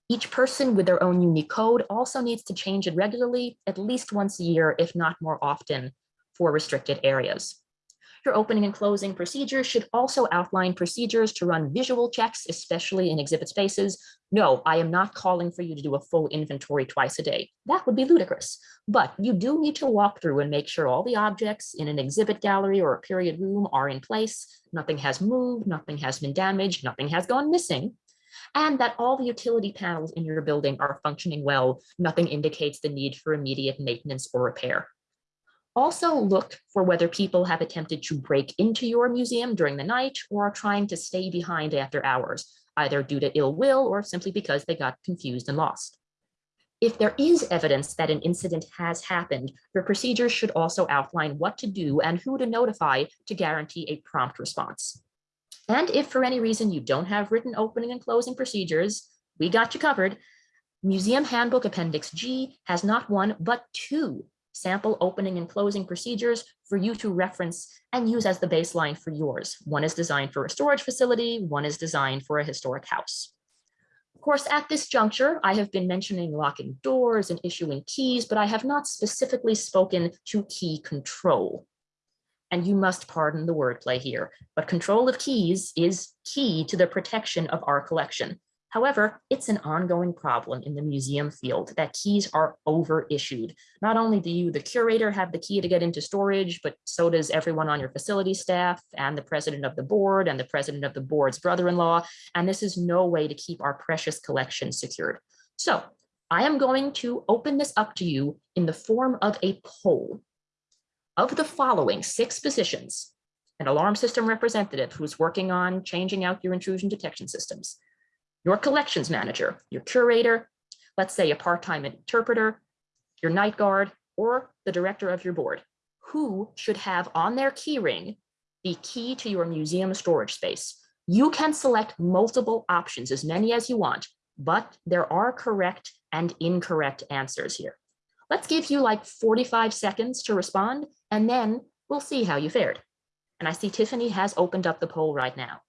Each person with their own unique code also needs to change it regularly, at least once a year, if not more often for restricted areas. Your opening and closing procedures should also outline procedures to run visual checks, especially in exhibit spaces. No, I am not calling for you to do a full inventory twice a day. That would be ludicrous. But you do need to walk through and make sure all the objects in an exhibit gallery or a period room are in place. Nothing has moved, nothing has been damaged, nothing has gone missing and that all the utility panels in your building are functioning well. Nothing indicates the need for immediate maintenance or repair. Also look for whether people have attempted to break into your museum during the night or are trying to stay behind after hours, either due to ill will or simply because they got confused and lost. If there is evidence that an incident has happened, your procedures should also outline what to do and who to notify to guarantee a prompt response. And if for any reason you don't have written opening and closing procedures, we got you covered. Museum Handbook Appendix G has not one, but two sample opening and closing procedures for you to reference and use as the baseline for yours. One is designed for a storage facility, one is designed for a historic house. Of course, at this juncture, I have been mentioning locking doors and issuing keys, but I have not specifically spoken to key control. And you must pardon the wordplay here, but control of keys is key to the protection of our collection. However, it's an ongoing problem in the museum field that keys are overissued. Not only do you, the curator, have the key to get into storage, but so does everyone on your facility staff and the president of the board and the president of the board's brother-in-law. And this is no way to keep our precious collection secured. So I am going to open this up to you in the form of a poll. Of the following six positions, an alarm system representative who's working on changing out your intrusion detection systems, your collections manager, your curator, let's say a part-time interpreter, your night guard, or the director of your board, who should have on their keyring the key to your museum storage space. You can select multiple options, as many as you want, but there are correct and incorrect answers here. Let's give you like 45 seconds to respond, and then we'll see how you fared. And I see Tiffany has opened up the poll right now.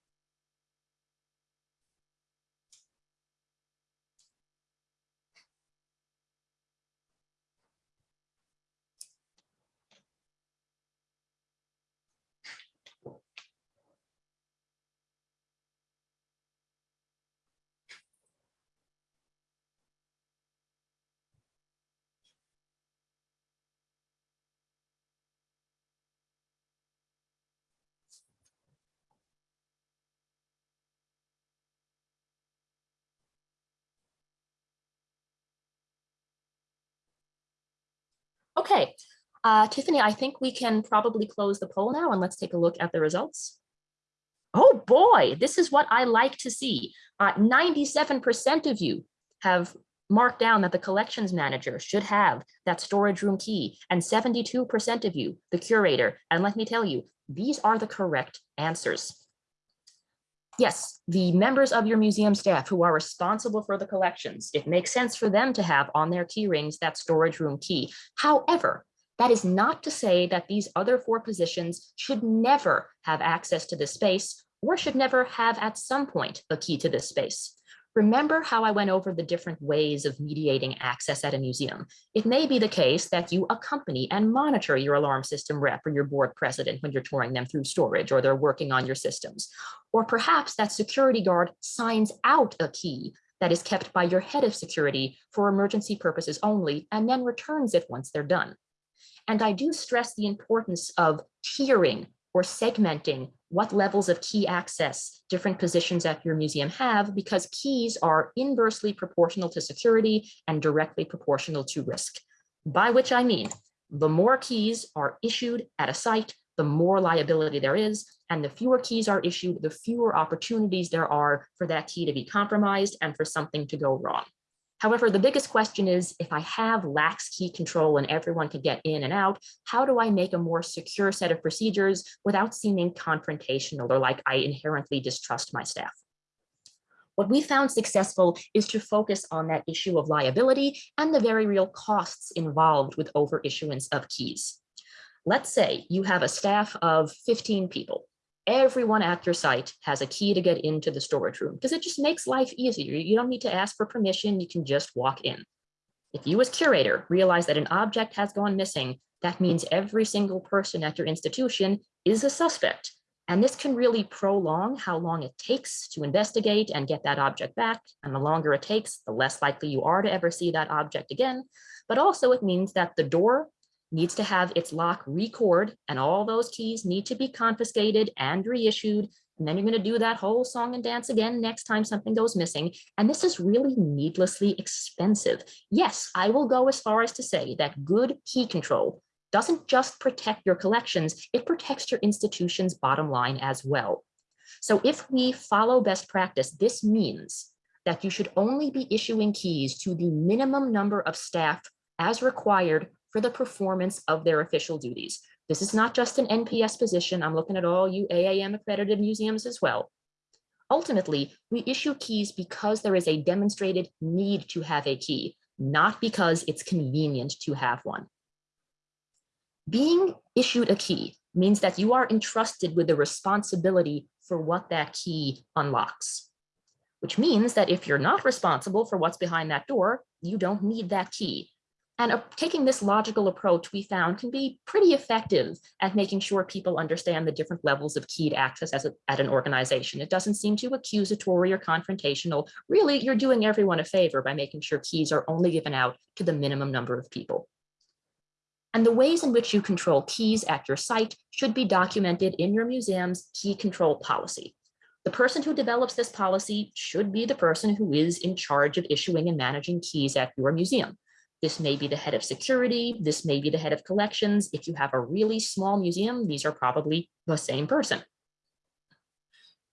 Okay, uh, Tiffany, I think we can probably close the poll now and let's take a look at the results. Oh boy, this is what I like to see. 97% uh, of you have marked down that the collections manager should have that storage room key and 72% of you, the curator. And let me tell you, these are the correct answers. Yes, the members of your museum staff who are responsible for the collections, it makes sense for them to have on their key rings that storage room key. However, that is not to say that these other four positions should never have access to this space or should never have at some point a key to this space. Remember how I went over the different ways of mediating access at a museum. It may be the case that you accompany and monitor your alarm system rep or your board president when you're touring them through storage or they're working on your systems. Or perhaps that security guard signs out a key that is kept by your head of security for emergency purposes only and then returns it once they're done. And I do stress the importance of tiering or segmenting what levels of key access different positions at your museum have because keys are inversely proportional to security and directly proportional to risk. By which I mean, the more keys are issued at a site, the more liability there is, and the fewer keys are issued, the fewer opportunities there are for that key to be compromised and for something to go wrong. However, the biggest question is if I have lax key control and everyone can get in and out, how do I make a more secure set of procedures without seeming confrontational or like I inherently distrust my staff? What we found successful is to focus on that issue of liability and the very real costs involved with over issuance of keys. Let's say you have a staff of 15 people everyone at your site has a key to get into the storage room because it just makes life easier. You don't need to ask for permission. You can just walk in. If you as curator realize that an object has gone missing, that means every single person at your institution is a suspect. And this can really prolong how long it takes to investigate and get that object back. And the longer it takes, the less likely you are to ever see that object again. But also it means that the door needs to have its lock record and all those keys need to be confiscated and reissued. And then you're going to do that whole song and dance again next time something goes missing. And this is really needlessly expensive. Yes, I will go as far as to say that good key control doesn't just protect your collections, it protects your institution's bottom line as well. So if we follow best practice, this means that you should only be issuing keys to the minimum number of staff as required for the performance of their official duties. This is not just an NPS position. I'm looking at all you AAM accredited museums as well. Ultimately, we issue keys because there is a demonstrated need to have a key, not because it's convenient to have one. Being issued a key means that you are entrusted with the responsibility for what that key unlocks, which means that if you're not responsible for what's behind that door, you don't need that key. And uh, taking this logical approach we found can be pretty effective at making sure people understand the different levels of keyed access a, at an organization. It doesn't seem too accusatory or confrontational. Really, you're doing everyone a favor by making sure keys are only given out to the minimum number of people. And the ways in which you control keys at your site should be documented in your museum's key control policy. The person who develops this policy should be the person who is in charge of issuing and managing keys at your museum. This may be the head of security. This may be the head of collections. If you have a really small museum, these are probably the same person.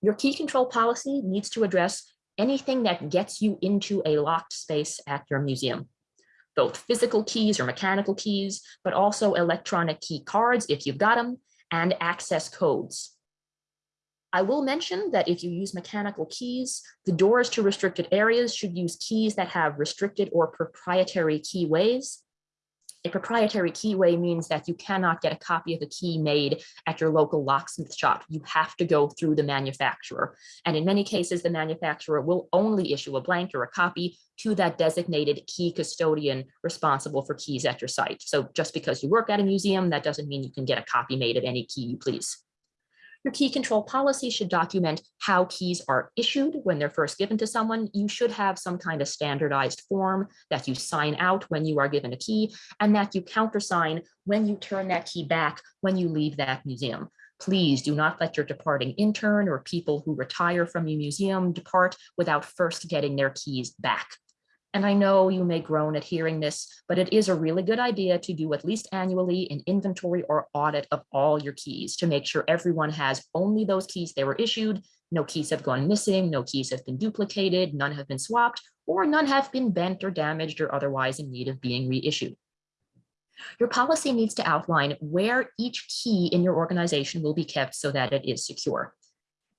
Your key control policy needs to address anything that gets you into a locked space at your museum, both physical keys or mechanical keys, but also electronic key cards if you've got them, and access codes. I will mention that if you use mechanical keys, the doors to restricted areas should use keys that have restricted or proprietary keyways. A proprietary keyway means that you cannot get a copy of the key made at your local locksmith shop. You have to go through the manufacturer. And in many cases, the manufacturer will only issue a blank or a copy to that designated key custodian responsible for keys at your site. So just because you work at a museum, that doesn't mean you can get a copy made of any key you please. Your key control policy should document how keys are issued when they're first given to someone. You should have some kind of standardized form that you sign out when you are given a key and that you countersign when you turn that key back when you leave that museum. Please do not let your departing intern or people who retire from your museum depart without first getting their keys back. And I know you may groan at hearing this, but it is a really good idea to do at least annually an inventory or audit of all your keys to make sure everyone has only those keys they were issued No keys have gone missing, no keys have been duplicated, none have been swapped, or none have been bent or damaged or otherwise in need of being reissued. Your policy needs to outline where each key in your organization will be kept so that it is secure.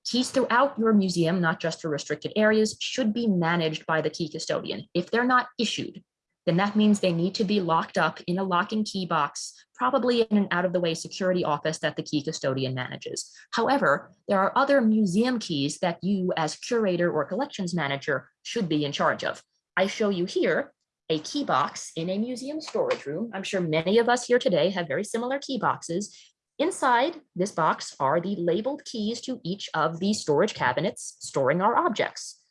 Keys throughout your museum, not just for restricted areas, should be managed by the key custodian. If they're not issued, then that means they need to be locked up in a locking key box, probably in an out of the way security office that the key custodian manages. However, there are other museum keys that you as curator or collections manager should be in charge of. I show you here a key box in a museum storage room. I'm sure many of us here today have very similar key boxes. Inside this box are the labeled keys to each of the storage cabinets storing our objects.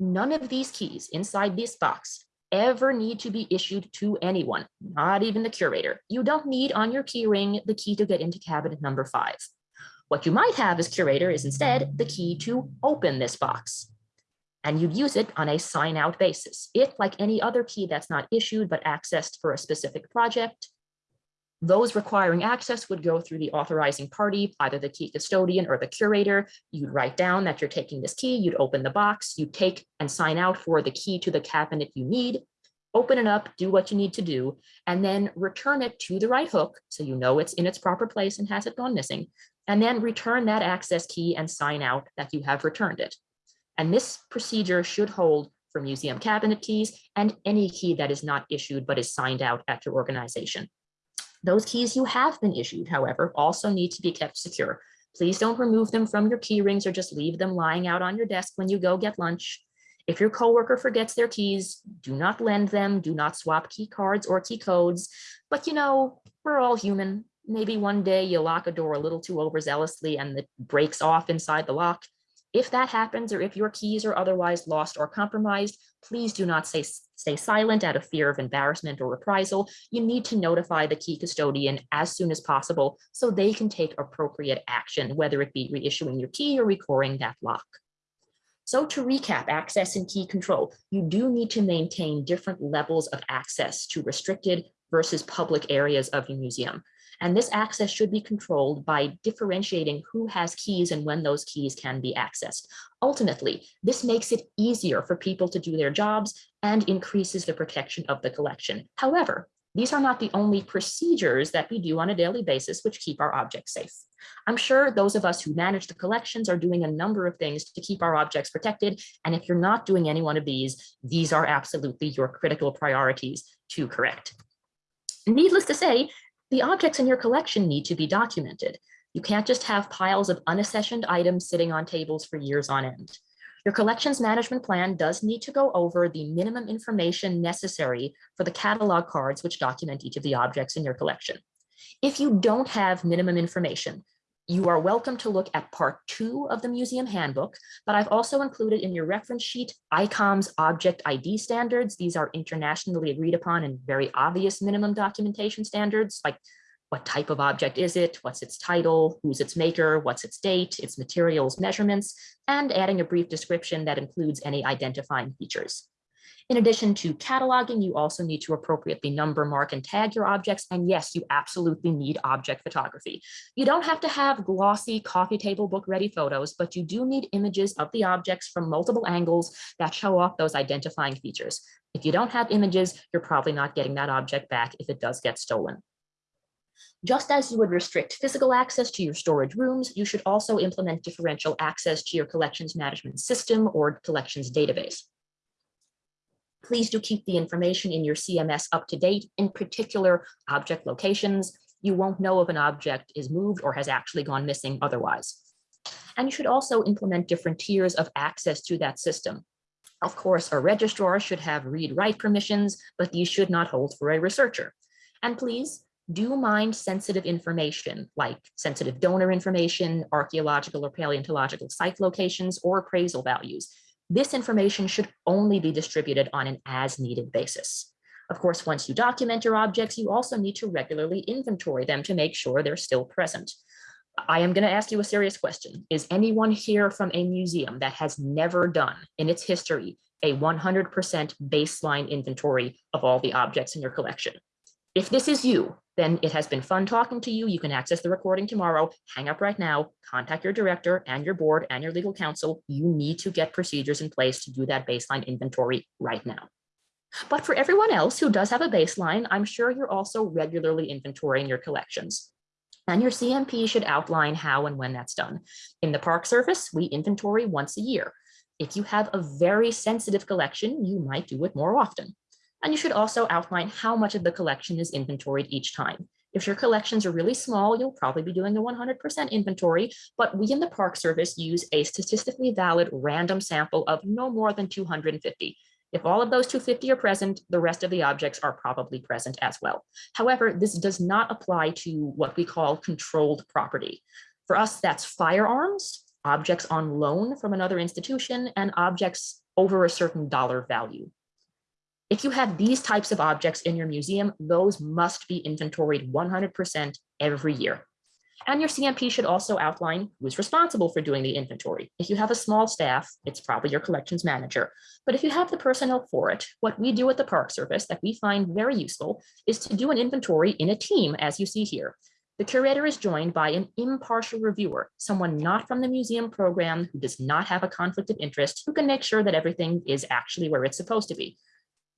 None of these keys inside this box ever need to be issued to anyone, not even the curator. You don't need on your key ring the key to get into cabinet number five. What you might have as curator is instead the key to open this box. And you'd use it on a sign out basis. If like any other key that's not issued but accessed for a specific project, those requiring access would go through the authorizing party, either the key custodian or the curator. You'd write down that you're taking this key, you'd open the box, you take and sign out for the key to the cabinet you need, open it up, do what you need to do, and then return it to the right hook so you know it's in its proper place and hasn't gone missing, and then return that access key and sign out that you have returned it. And this procedure should hold for museum cabinet keys and any key that is not issued but is signed out at your organization. Those keys you have been issued, however, also need to be kept secure. Please don't remove them from your key rings or just leave them lying out on your desk when you go get lunch. If your coworker forgets their keys, do not lend them, do not swap key cards or key codes. But you know, we're all human. Maybe one day you lock a door a little too overzealously and it breaks off inside the lock. If that happens, or if your keys are otherwise lost or compromised, please do not say, stay silent out of fear of embarrassment or reprisal. You need to notify the key custodian as soon as possible so they can take appropriate action, whether it be reissuing your key or recoring that lock. So to recap access and key control, you do need to maintain different levels of access to restricted versus public areas of your museum. And this access should be controlled by differentiating who has keys and when those keys can be accessed. Ultimately, this makes it easier for people to do their jobs and increases the protection of the collection. However, these are not the only procedures that we do on a daily basis which keep our objects safe. I'm sure those of us who manage the collections are doing a number of things to keep our objects protected. And if you're not doing any one of these, these are absolutely your critical priorities to correct. Needless to say, the objects in your collection need to be documented. You can't just have piles of unaccessioned items sitting on tables for years on end. Your collections management plan does need to go over the minimum information necessary for the catalog cards which document each of the objects in your collection. If you don't have minimum information, you are welcome to look at part two of the museum handbook, but I've also included in your reference sheet ICOM's object ID standards. These are internationally agreed upon and very obvious minimum documentation standards, like what type of object is it, what's its title, who's its maker, what's its date, its materials, measurements, and adding a brief description that includes any identifying features. In addition to cataloging, you also need to appropriately number, mark, and tag your objects. And yes, you absolutely need object photography. You don't have to have glossy coffee table book ready photos, but you do need images of the objects from multiple angles that show off those identifying features. If you don't have images, you're probably not getting that object back if it does get stolen. Just as you would restrict physical access to your storage rooms, you should also implement differential access to your collections management system or collections database. Please do keep the information in your CMS up to date, in particular object locations. You won't know if an object is moved or has actually gone missing otherwise. And you should also implement different tiers of access to that system. Of course, a registrar should have read-write permissions, but these should not hold for a researcher. And please do mind sensitive information like sensitive donor information, archaeological or paleontological site locations, or appraisal values. This information should only be distributed on an as needed basis. Of course, once you document your objects, you also need to regularly inventory them to make sure they're still present. I am going to ask you a serious question. Is anyone here from a museum that has never done in its history a 100% baseline inventory of all the objects in your collection? If this is you, then it has been fun talking to you. You can access the recording tomorrow. Hang up right now, contact your director and your board and your legal counsel. You need to get procedures in place to do that baseline inventory right now. But for everyone else who does have a baseline, I'm sure you're also regularly inventorying your collections. And your CMP should outline how and when that's done. In the Park Service, we inventory once a year. If you have a very sensitive collection, you might do it more often. And you should also outline how much of the collection is inventoried each time. If your collections are really small, you'll probably be doing a 100% inventory, but we in the Park Service use a statistically valid random sample of no more than 250. If all of those 250 are present, the rest of the objects are probably present as well. However, this does not apply to what we call controlled property. For us, that's firearms, objects on loan from another institution, and objects over a certain dollar value. If you have these types of objects in your museum, those must be inventoried 100% every year. And your CMP should also outline who's responsible for doing the inventory. If you have a small staff, it's probably your collections manager. But if you have the personnel for it, what we do at the Park Service that we find very useful is to do an inventory in a team, as you see here. The curator is joined by an impartial reviewer, someone not from the museum program who does not have a conflict of interest, who can make sure that everything is actually where it's supposed to be.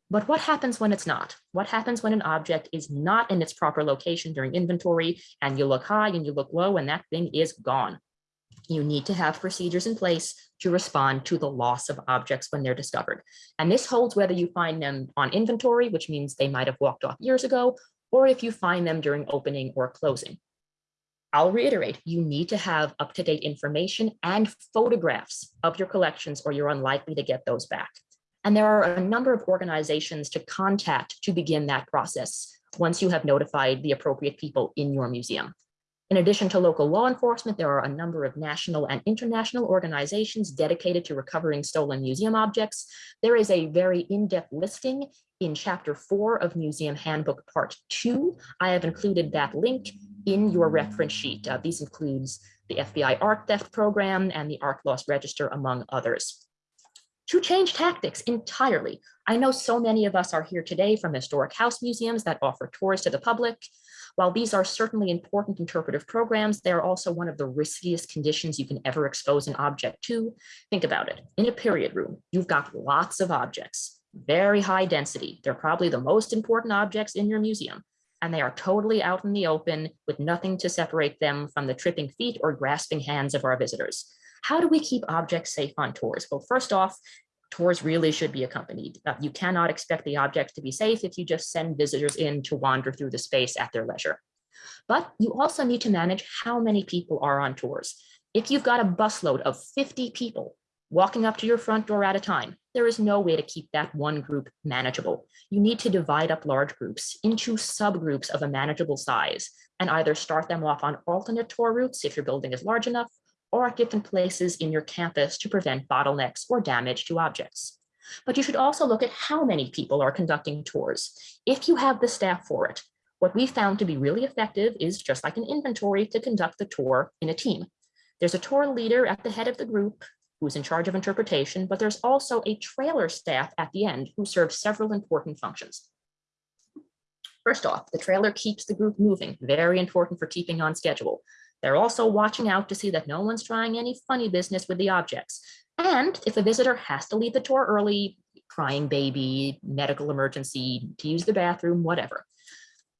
But what happens when it's not? What happens when an object is not in its proper location during inventory and you look high and you look low and that thing is gone? You need to have procedures in place to respond to the loss of objects when they're discovered. And this holds whether you find them on inventory, which means they might have walked off years ago, or if you find them during opening or closing. I'll reiterate, you need to have up-to-date information and photographs of your collections or you're unlikely to get those back. And there are a number of organizations to contact to begin that process once you have notified the appropriate people in your museum. In addition to local law enforcement, there are a number of national and international organizations dedicated to recovering stolen museum objects. There is a very in-depth listing in chapter four of Museum Handbook Part Two. I have included that link in your reference sheet. Uh, these includes the FBI art theft program and the art loss register, among others to change tactics entirely. I know so many of us are here today from historic house museums that offer tours to the public. While these are certainly important interpretive programs, they are also one of the riskiest conditions you can ever expose an object to. Think about it. In a period room, you've got lots of objects, very high density. They're probably the most important objects in your museum, and they are totally out in the open with nothing to separate them from the tripping feet or grasping hands of our visitors. How do we keep objects safe on tours? Well, first off, tours really should be accompanied. Uh, you cannot expect the objects to be safe if you just send visitors in to wander through the space at their leisure. But you also need to manage how many people are on tours. If you've got a busload of 50 people walking up to your front door at a time, there is no way to keep that one group manageable. You need to divide up large groups into subgroups of a manageable size and either start them off on alternate tour routes if your building is large enough or at different places in your campus to prevent bottlenecks or damage to objects. But you should also look at how many people are conducting tours. If you have the staff for it, what we found to be really effective is just like an inventory to conduct the tour in a team. There's a tour leader at the head of the group who's in charge of interpretation, but there's also a trailer staff at the end who serves several important functions. First off, the trailer keeps the group moving, very important for keeping on schedule. They're also watching out to see that no one's trying any funny business with the objects. And if a visitor has to leave the tour early, crying baby, medical emergency, to use the bathroom, whatever,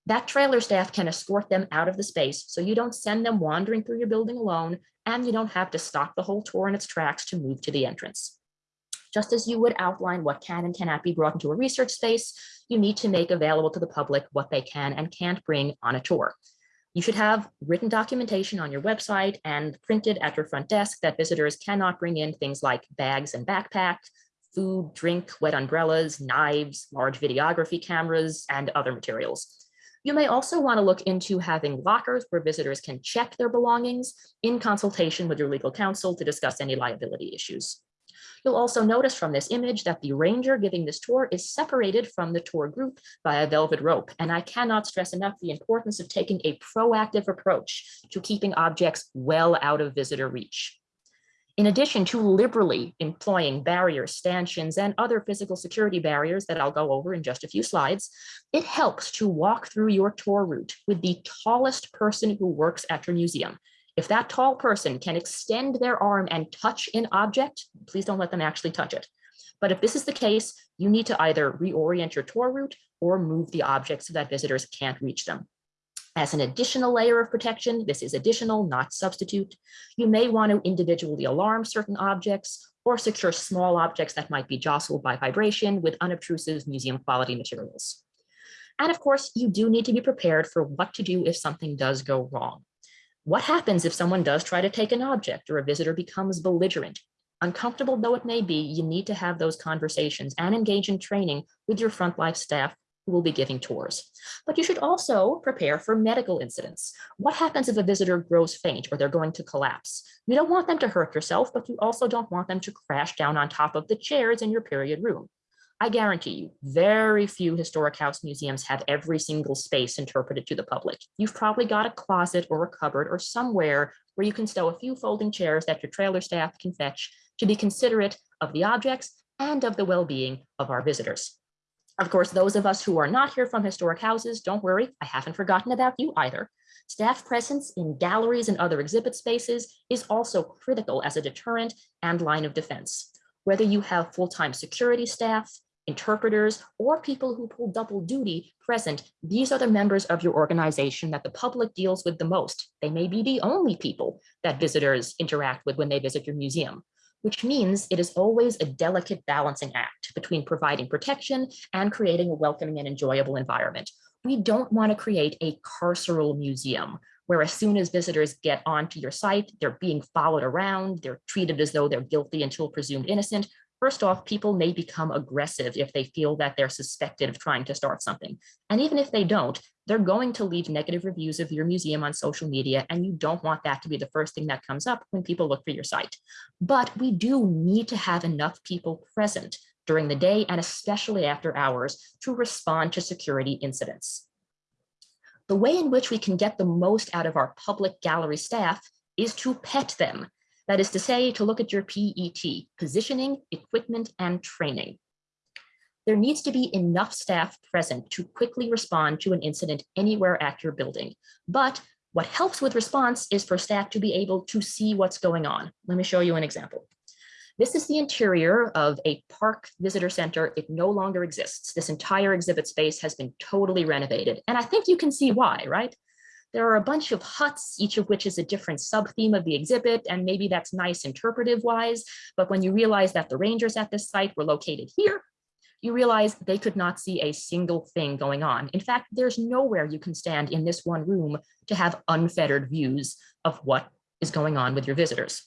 that trailer staff can escort them out of the space so you don't send them wandering through your building alone and you don't have to stop the whole tour in its tracks to move to the entrance. Just as you would outline what can and cannot be brought into a research space, you need to make available to the public what they can and can't bring on a tour. You should have written documentation on your website and printed at your front desk that visitors cannot bring in things like bags and backpack, food, drink, wet umbrellas, knives, large videography cameras, and other materials. You may also want to look into having lockers where visitors can check their belongings in consultation with your legal counsel to discuss any liability issues. You'll also notice from this image that the ranger giving this tour is separated from the tour group by a velvet rope. And I cannot stress enough the importance of taking a proactive approach to keeping objects well out of visitor reach. In addition to liberally employing barriers, stanchions, and other physical security barriers that I'll go over in just a few slides, it helps to walk through your tour route with the tallest person who works at your museum. If that tall person can extend their arm and touch an object, please don't let them actually touch it. But if this is the case, you need to either reorient your tour route or move the object so that visitors can't reach them. As an additional layer of protection, this is additional, not substitute. You may want to individually alarm certain objects or secure small objects that might be jostled by vibration with unobtrusive museum quality materials. And of course, you do need to be prepared for what to do if something does go wrong. What happens if someone does try to take an object or a visitor becomes belligerent? Uncomfortable though it may be, you need to have those conversations and engage in training with your front life staff who will be giving tours. But you should also prepare for medical incidents. What happens if a visitor grows faint or they're going to collapse? You don't want them to hurt yourself, but you also don't want them to crash down on top of the chairs in your period room. I guarantee you, very few historic house museums have every single space interpreted to the public. You've probably got a closet or a cupboard or somewhere where you can stow a few folding chairs that your trailer staff can fetch to be considerate of the objects and of the well-being of our visitors. Of course, those of us who are not here from historic houses, don't worry, I haven't forgotten about you either. Staff presence in galleries and other exhibit spaces is also critical as a deterrent and line of defense. Whether you have full-time security staff, interpreters, or people who pull double duty present, these are the members of your organization that the public deals with the most. They may be the only people that visitors interact with when they visit your museum which means it is always a delicate balancing act between providing protection and creating a welcoming and enjoyable environment. We don't want to create a carceral museum where as soon as visitors get onto your site, they're being followed around, they're treated as though they're guilty until presumed innocent. First off, people may become aggressive if they feel that they're suspected of trying to start something. And even if they don't, they're going to leave negative reviews of your museum on social media, and you don't want that to be the first thing that comes up when people look for your site. But we do need to have enough people present during the day and especially after hours to respond to security incidents. The way in which we can get the most out of our public gallery staff is to pet them. That is to say, to look at your PET, positioning, equipment, and training there needs to be enough staff present to quickly respond to an incident anywhere at your building. But what helps with response is for staff to be able to see what's going on. Let me show you an example. This is the interior of a park visitor center. It no longer exists. This entire exhibit space has been totally renovated. And I think you can see why, right? There are a bunch of huts, each of which is a different sub-theme of the exhibit, and maybe that's nice interpretive wise, but when you realize that the rangers at this site were located here, you realize they could not see a single thing going on. In fact, there's nowhere you can stand in this one room to have unfettered views of what is going on with your visitors.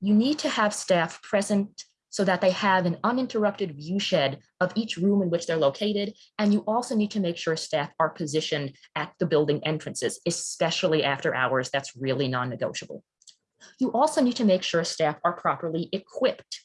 You need to have staff present so that they have an uninterrupted viewshed of each room in which they're located. And you also need to make sure staff are positioned at the building entrances, especially after hours, that's really non-negotiable. You also need to make sure staff are properly equipped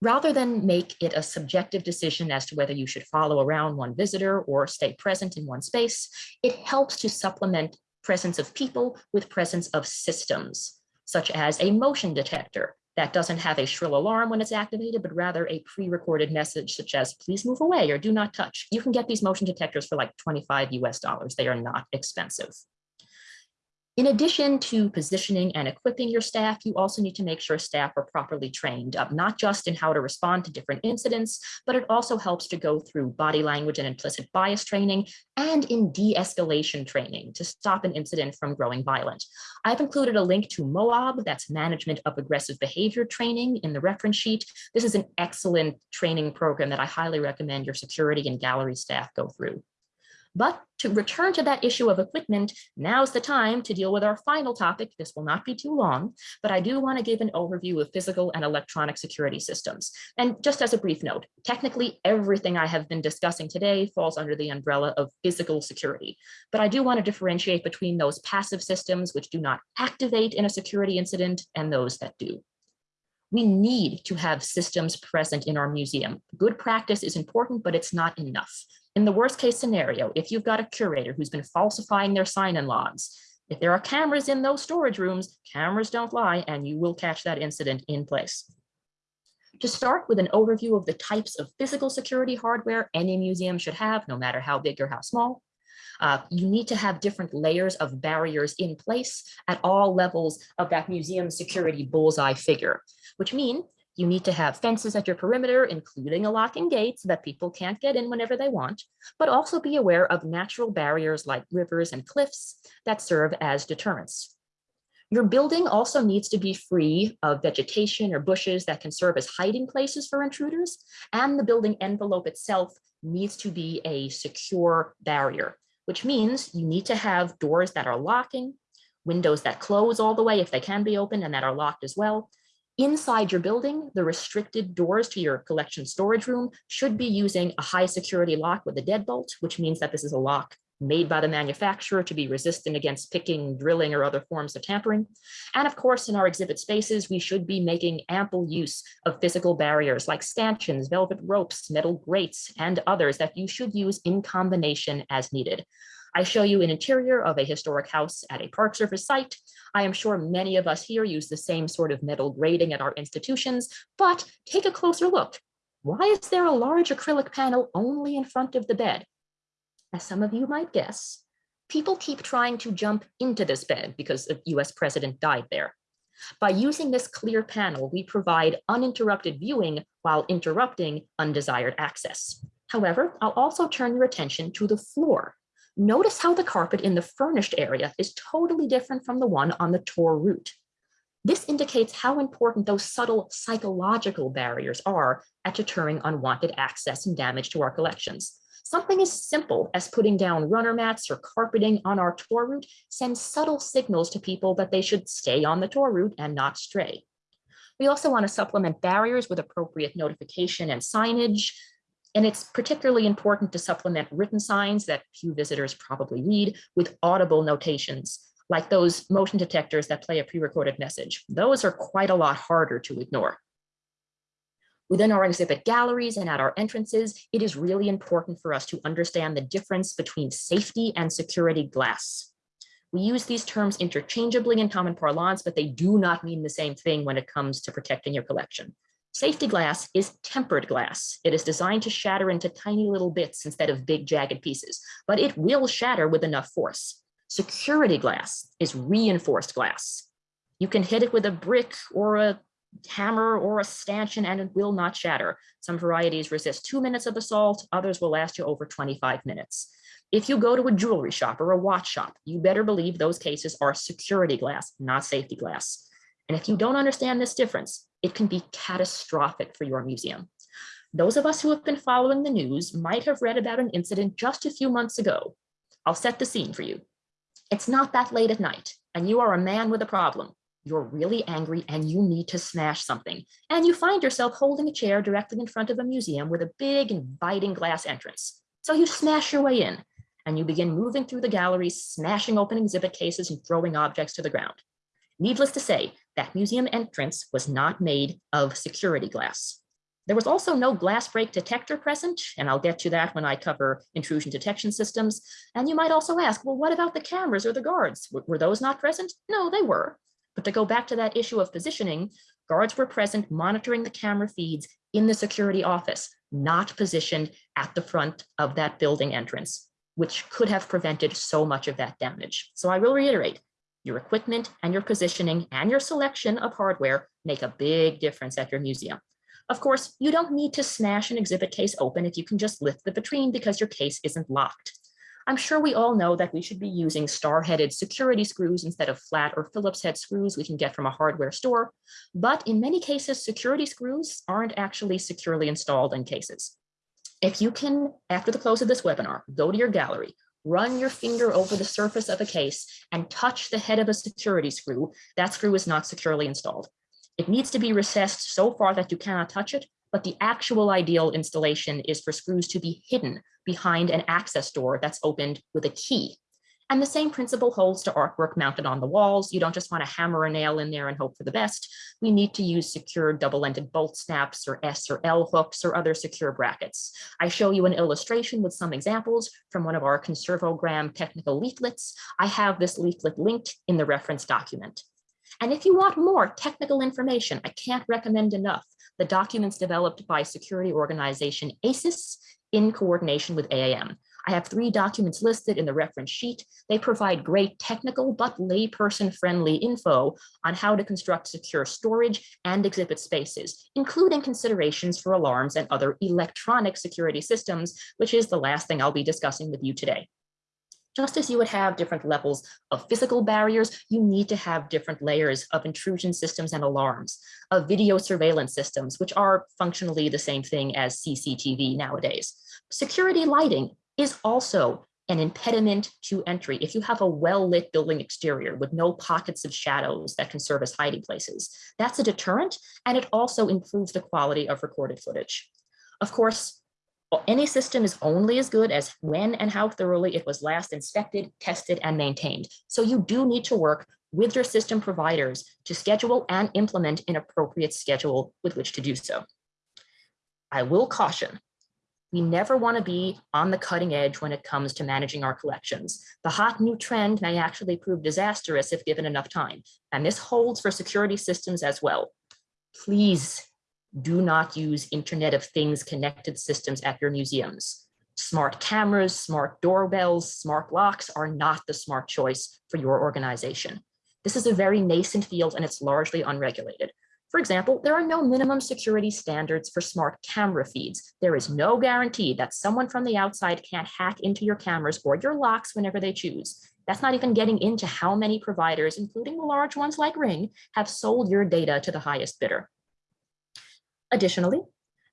rather than make it a subjective decision as to whether you should follow around one visitor or stay present in one space, it helps to supplement presence of people with presence of systems, such as a motion detector that doesn't have a shrill alarm when it's activated, but rather a pre-recorded message such as please move away or do not touch. You can get these motion detectors for like 25 US dollars. They are not expensive. In addition to positioning and equipping your staff, you also need to make sure staff are properly trained up, not just in how to respond to different incidents, but it also helps to go through body language and implicit bias training and in de-escalation training to stop an incident from growing violent. I've included a link to MOAB, that's Management of Aggressive Behavior Training in the reference sheet. This is an excellent training program that I highly recommend your security and gallery staff go through. But to return to that issue of equipment, now's the time to deal with our final topic. This will not be too long, but I do want to give an overview of physical and electronic security systems. And just as a brief note, technically everything I have been discussing today falls under the umbrella of physical security. But I do want to differentiate between those passive systems which do not activate in a security incident and those that do. We need to have systems present in our museum. Good practice is important, but it's not enough. In the worst case scenario, if you've got a curator who's been falsifying their sign-in logs, If there are cameras in those storage rooms, cameras don't lie, and you will catch that incident in place. To start with an overview of the types of physical security hardware any museum should have, no matter how big or how small. Uh, you need to have different layers of barriers in place at all levels of that museum security bullseye figure, which mean you need to have fences at your perimeter, including a locking gate so that people can't get in whenever they want, but also be aware of natural barriers like rivers and cliffs that serve as deterrents. Your building also needs to be free of vegetation or bushes that can serve as hiding places for intruders, and the building envelope itself needs to be a secure barrier, which means you need to have doors that are locking, windows that close all the way if they can be open and that are locked as well, Inside your building, the restricted doors to your collection storage room should be using a high security lock with a deadbolt, which means that this is a lock made by the manufacturer to be resistant against picking, drilling, or other forms of tampering. And of course, in our exhibit spaces, we should be making ample use of physical barriers like stanchions, velvet ropes, metal grates, and others that you should use in combination as needed. I show you an interior of a historic house at a Park Service site. I am sure many of us here use the same sort of metal grating at our institutions, but take a closer look. Why is there a large acrylic panel only in front of the bed? As some of you might guess, people keep trying to jump into this bed because a US president died there. By using this clear panel, we provide uninterrupted viewing while interrupting undesired access. However, I'll also turn your attention to the floor. Notice how the carpet in the furnished area is totally different from the one on the tour route. This indicates how important those subtle psychological barriers are at deterring unwanted access and damage to our collections. Something as simple as putting down runner mats or carpeting on our tour route sends subtle signals to people that they should stay on the tour route and not stray. We also want to supplement barriers with appropriate notification and signage, and it's particularly important to supplement written signs that few visitors probably read with audible notations, like those motion detectors that play a pre-recorded message. Those are quite a lot harder to ignore. Within our exhibit galleries and at our entrances, it is really important for us to understand the difference between safety and security glass. We use these terms interchangeably in common parlance, but they do not mean the same thing when it comes to protecting your collection. Safety glass is tempered glass. It is designed to shatter into tiny little bits instead of big jagged pieces, but it will shatter with enough force. Security glass is reinforced glass. You can hit it with a brick or a hammer or a stanchion and it will not shatter. Some varieties resist two minutes of assault, others will last you over 25 minutes. If you go to a jewelry shop or a watch shop, you better believe those cases are security glass, not safety glass. And if you don't understand this difference, it can be catastrophic for your museum. Those of us who have been following the news might have read about an incident just a few months ago. I'll set the scene for you. It's not that late at night, and you are a man with a problem. You're really angry and you need to smash something. And you find yourself holding a chair directly in front of a museum with a big inviting glass entrance. So you smash your way in and you begin moving through the galleries, smashing open exhibit cases and throwing objects to the ground. Needless to say, that museum entrance was not made of security glass. There was also no glass break detector present, and I'll get to that when I cover intrusion detection systems. And you might also ask, well, what about the cameras or the guards? W were those not present? No, they were. But to go back to that issue of positioning, guards were present monitoring the camera feeds in the security office, not positioned at the front of that building entrance, which could have prevented so much of that damage. So I will reiterate, your equipment and your positioning and your selection of hardware make a big difference at your museum. Of course, you don't need to smash an exhibit case open if you can just lift the vitrine because your case isn't locked. I'm sure we all know that we should be using star-headed security screws instead of flat or Phillips head screws we can get from a hardware store. But in many cases, security screws aren't actually securely installed in cases. If you can, after the close of this webinar, go to your gallery, run your finger over the surface of a case and touch the head of a security screw, that screw is not securely installed. It needs to be recessed so far that you cannot touch it, but the actual ideal installation is for screws to be hidden behind an access door that's opened with a key. And the same principle holds to artwork mounted on the walls. You don't just want to hammer a nail in there and hope for the best. We need to use secure double-ended bolt snaps or S or L hooks or other secure brackets. I show you an illustration with some examples from one of our Conservogram technical leaflets. I have this leaflet linked in the reference document. And if you want more technical information, I can't recommend enough the documents developed by security organization ASIS in coordination with AAM. I have three documents listed in the reference sheet. They provide great technical but layperson friendly info on how to construct secure storage and exhibit spaces, including considerations for alarms and other electronic security systems, which is the last thing I'll be discussing with you today. Just as you would have different levels of physical barriers, you need to have different layers of intrusion systems and alarms, of video surveillance systems, which are functionally the same thing as CCTV nowadays. Security lighting is also an impediment to entry. If you have a well-lit building exterior with no pockets of shadows that can serve as hiding places, that's a deterrent, and it also improves the quality of recorded footage. Of course, any system is only as good as when and how thoroughly it was last inspected, tested, and maintained. So you do need to work with your system providers to schedule and implement an appropriate schedule with which to do so. I will caution, we never want to be on the cutting edge when it comes to managing our collections. The hot new trend may actually prove disastrous if given enough time. And this holds for security systems as well. Please do not use Internet of Things connected systems at your museums. Smart cameras, smart doorbells, smart locks are not the smart choice for your organization. This is a very nascent field and it's largely unregulated. For example, there are no minimum security standards for smart camera feeds. There is no guarantee that someone from the outside can't hack into your cameras or your locks whenever they choose. That's not even getting into how many providers, including the large ones like Ring, have sold your data to the highest bidder. Additionally,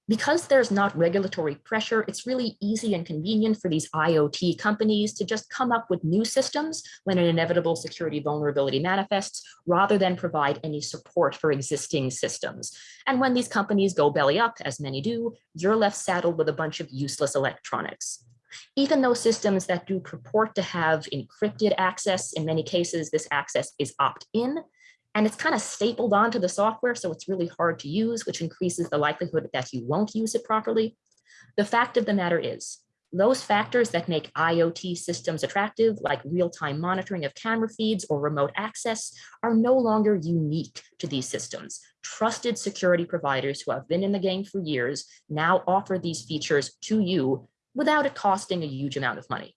because there's not regulatory pressure, it's really easy and convenient for these IoT companies to just come up with new systems when an inevitable security vulnerability manifests, rather than provide any support for existing systems. And when these companies go belly up, as many do, you're left saddled with a bunch of useless electronics. Even those systems that do purport to have encrypted access, in many cases, this access is opt-in, and it's kind of stapled onto the software, so it's really hard to use, which increases the likelihood that you won't use it properly. The fact of the matter is, those factors that make IoT systems attractive, like real-time monitoring of camera feeds or remote access, are no longer unique to these systems. Trusted security providers who have been in the game for years now offer these features to you without it costing a huge amount of money.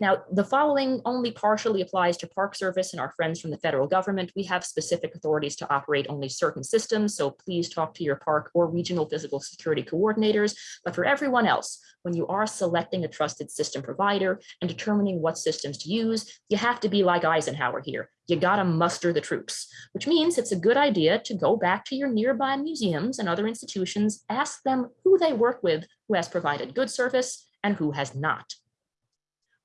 Now, the following only partially applies to Park Service and our friends from the federal government. We have specific authorities to operate only certain systems, so please talk to your park or regional physical security coordinators. But for everyone else, when you are selecting a trusted system provider and determining what systems to use, you have to be like Eisenhower here. You gotta muster the troops, which means it's a good idea to go back to your nearby museums and other institutions, ask them who they work with, who has provided good service and who has not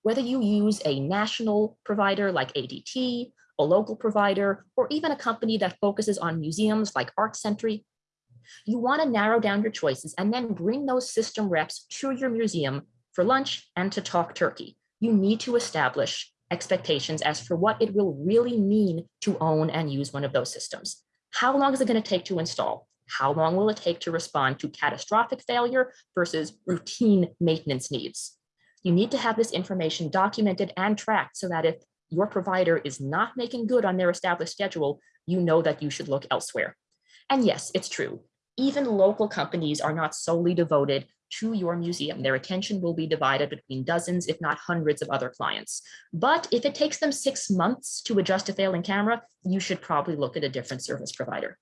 whether you use a national provider like ADT, a local provider, or even a company that focuses on museums like Art Sentry, you want to narrow down your choices and then bring those system reps to your museum for lunch and to talk turkey. You need to establish expectations as for what it will really mean to own and use one of those systems. How long is it going to take to install? How long will it take to respond to catastrophic failure versus routine maintenance needs? You need to have this information documented and tracked so that if your provider is not making good on their established schedule, you know that you should look elsewhere. And yes, it's true. Even local companies are not solely devoted to your museum. Their attention will be divided between dozens, if not hundreds of other clients. But if it takes them six months to adjust a failing camera, you should probably look at a different service provider.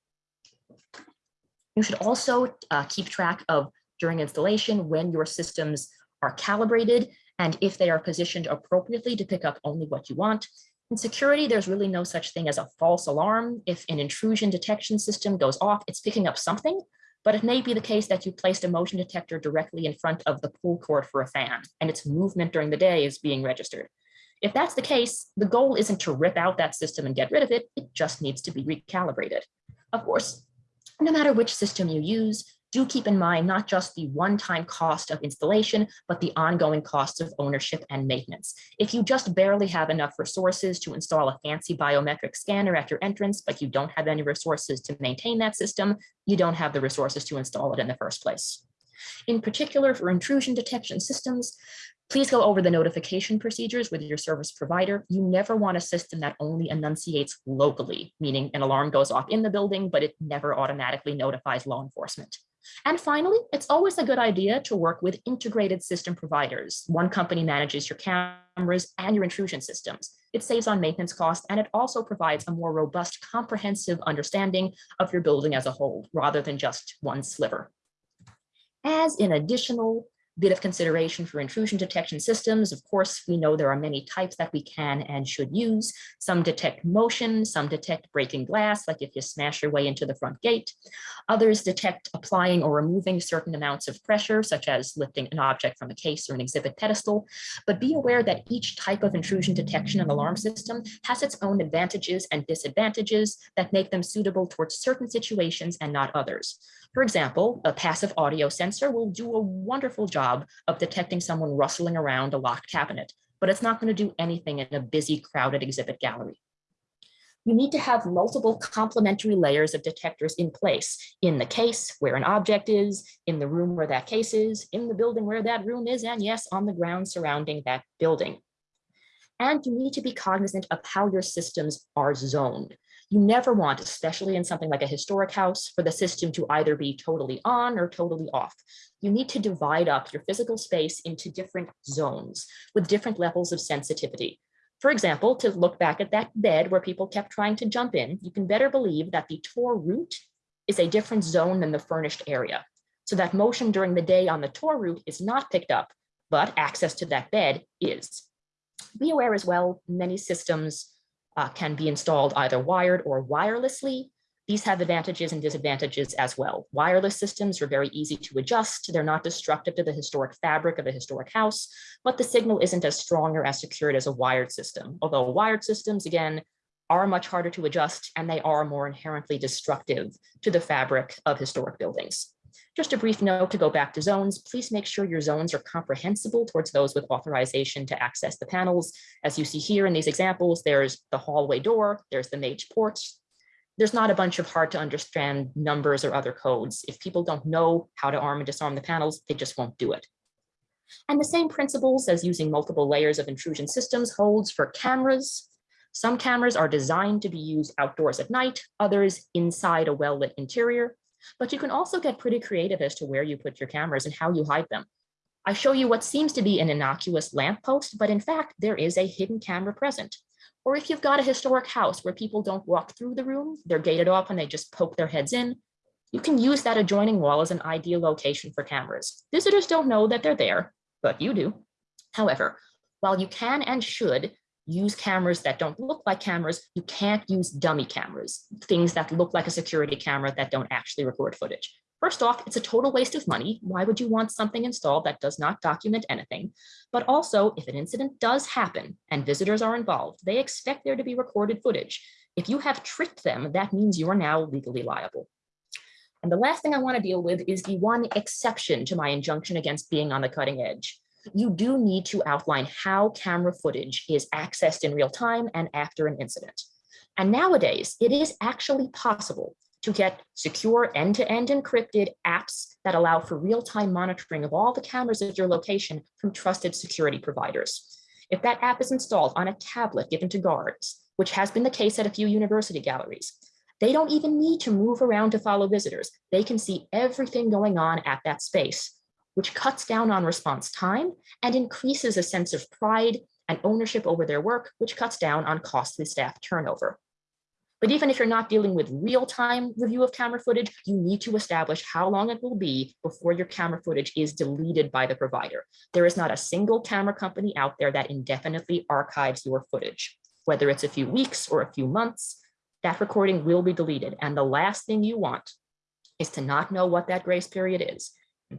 You should also uh, keep track of during installation when your systems are calibrated and if they are positioned appropriately to pick up only what you want. In security, there's really no such thing as a false alarm. If an intrusion detection system goes off, it's picking up something, but it may be the case that you placed a motion detector directly in front of the pull cord for a fan, and its movement during the day is being registered. If that's the case, the goal isn't to rip out that system and get rid of it, it just needs to be recalibrated. Of course, no matter which system you use, do keep in mind not just the one-time cost of installation, but the ongoing costs of ownership and maintenance. If you just barely have enough resources to install a fancy biometric scanner at your entrance, but you don't have any resources to maintain that system, you don't have the resources to install it in the first place. In particular, for intrusion detection systems, Please go over the notification procedures with your service provider. You never want a system that only annunciates locally, meaning an alarm goes off in the building, but it never automatically notifies law enforcement. And finally, it's always a good idea to work with integrated system providers. One company manages your cameras and your intrusion systems. It saves on maintenance costs, and it also provides a more robust, comprehensive understanding of your building as a whole, rather than just one sliver. As an additional bit of consideration for intrusion detection systems. Of course, we know there are many types that we can and should use. Some detect motion, some detect breaking glass, like if you smash your way into the front gate. Others detect applying or removing certain amounts of pressure, such as lifting an object from a case or an exhibit pedestal. But be aware that each type of intrusion detection and alarm system has its own advantages and disadvantages that make them suitable towards certain situations and not others. For example, a passive audio sensor will do a wonderful job of detecting someone rustling around a locked cabinet, but it's not going to do anything in a busy, crowded exhibit gallery. You need to have multiple complementary layers of detectors in place in the case where an object is, in the room where that case is, in the building where that room is, and yes, on the ground surrounding that building. And you need to be cognizant of how your systems are zoned. You never want, especially in something like a historic house, for the system to either be totally on or totally off. You need to divide up your physical space into different zones with different levels of sensitivity. For example, to look back at that bed where people kept trying to jump in, you can better believe that the tour route is a different zone than the furnished area. So that motion during the day on the tour route is not picked up, but access to that bed is. Be aware as well, many systems uh, can be installed either wired or wirelessly. These have advantages and disadvantages as well. Wireless systems are very easy to adjust. They're not destructive to the historic fabric of a historic house, but the signal isn't as strong or as secured as a wired system. Although wired systems, again, are much harder to adjust and they are more inherently destructive to the fabric of historic buildings. Just a brief note to go back to zones, please make sure your zones are comprehensible towards those with authorization to access the panels. As you see here in these examples, there's the hallway door, there's the mage porch. There's not a bunch of hard to understand numbers or other codes. If people don't know how to arm and disarm the panels, they just won't do it. And the same principles as using multiple layers of intrusion systems holds for cameras. Some cameras are designed to be used outdoors at night, others inside a well-lit interior. But you can also get pretty creative as to where you put your cameras and how you hide them. I show you what seems to be an innocuous lamppost, but in fact, there is a hidden camera present. Or if you've got a historic house where people don't walk through the room, they're gated off and they just poke their heads in, you can use that adjoining wall as an ideal location for cameras. Visitors don't know that they're there, but you do. However, while you can and should use cameras that don't look like cameras. You can't use dummy cameras, things that look like a security camera that don't actually record footage. First off, it's a total waste of money. Why would you want something installed that does not document anything? But also, if an incident does happen and visitors are involved, they expect there to be recorded footage. If you have tricked them, that means you are now legally liable. And the last thing I want to deal with is the one exception to my injunction against being on the cutting edge you do need to outline how camera footage is accessed in real time and after an incident. And nowadays, it is actually possible to get secure end-to-end -end encrypted apps that allow for real-time monitoring of all the cameras at your location from trusted security providers. If that app is installed on a tablet given to guards, which has been the case at a few university galleries, they don't even need to move around to follow visitors. They can see everything going on at that space which cuts down on response time and increases a sense of pride and ownership over their work, which cuts down on costly staff turnover. But even if you're not dealing with real-time review of camera footage, you need to establish how long it will be before your camera footage is deleted by the provider. There is not a single camera company out there that indefinitely archives your footage. Whether it's a few weeks or a few months, that recording will be deleted. And the last thing you want is to not know what that grace period is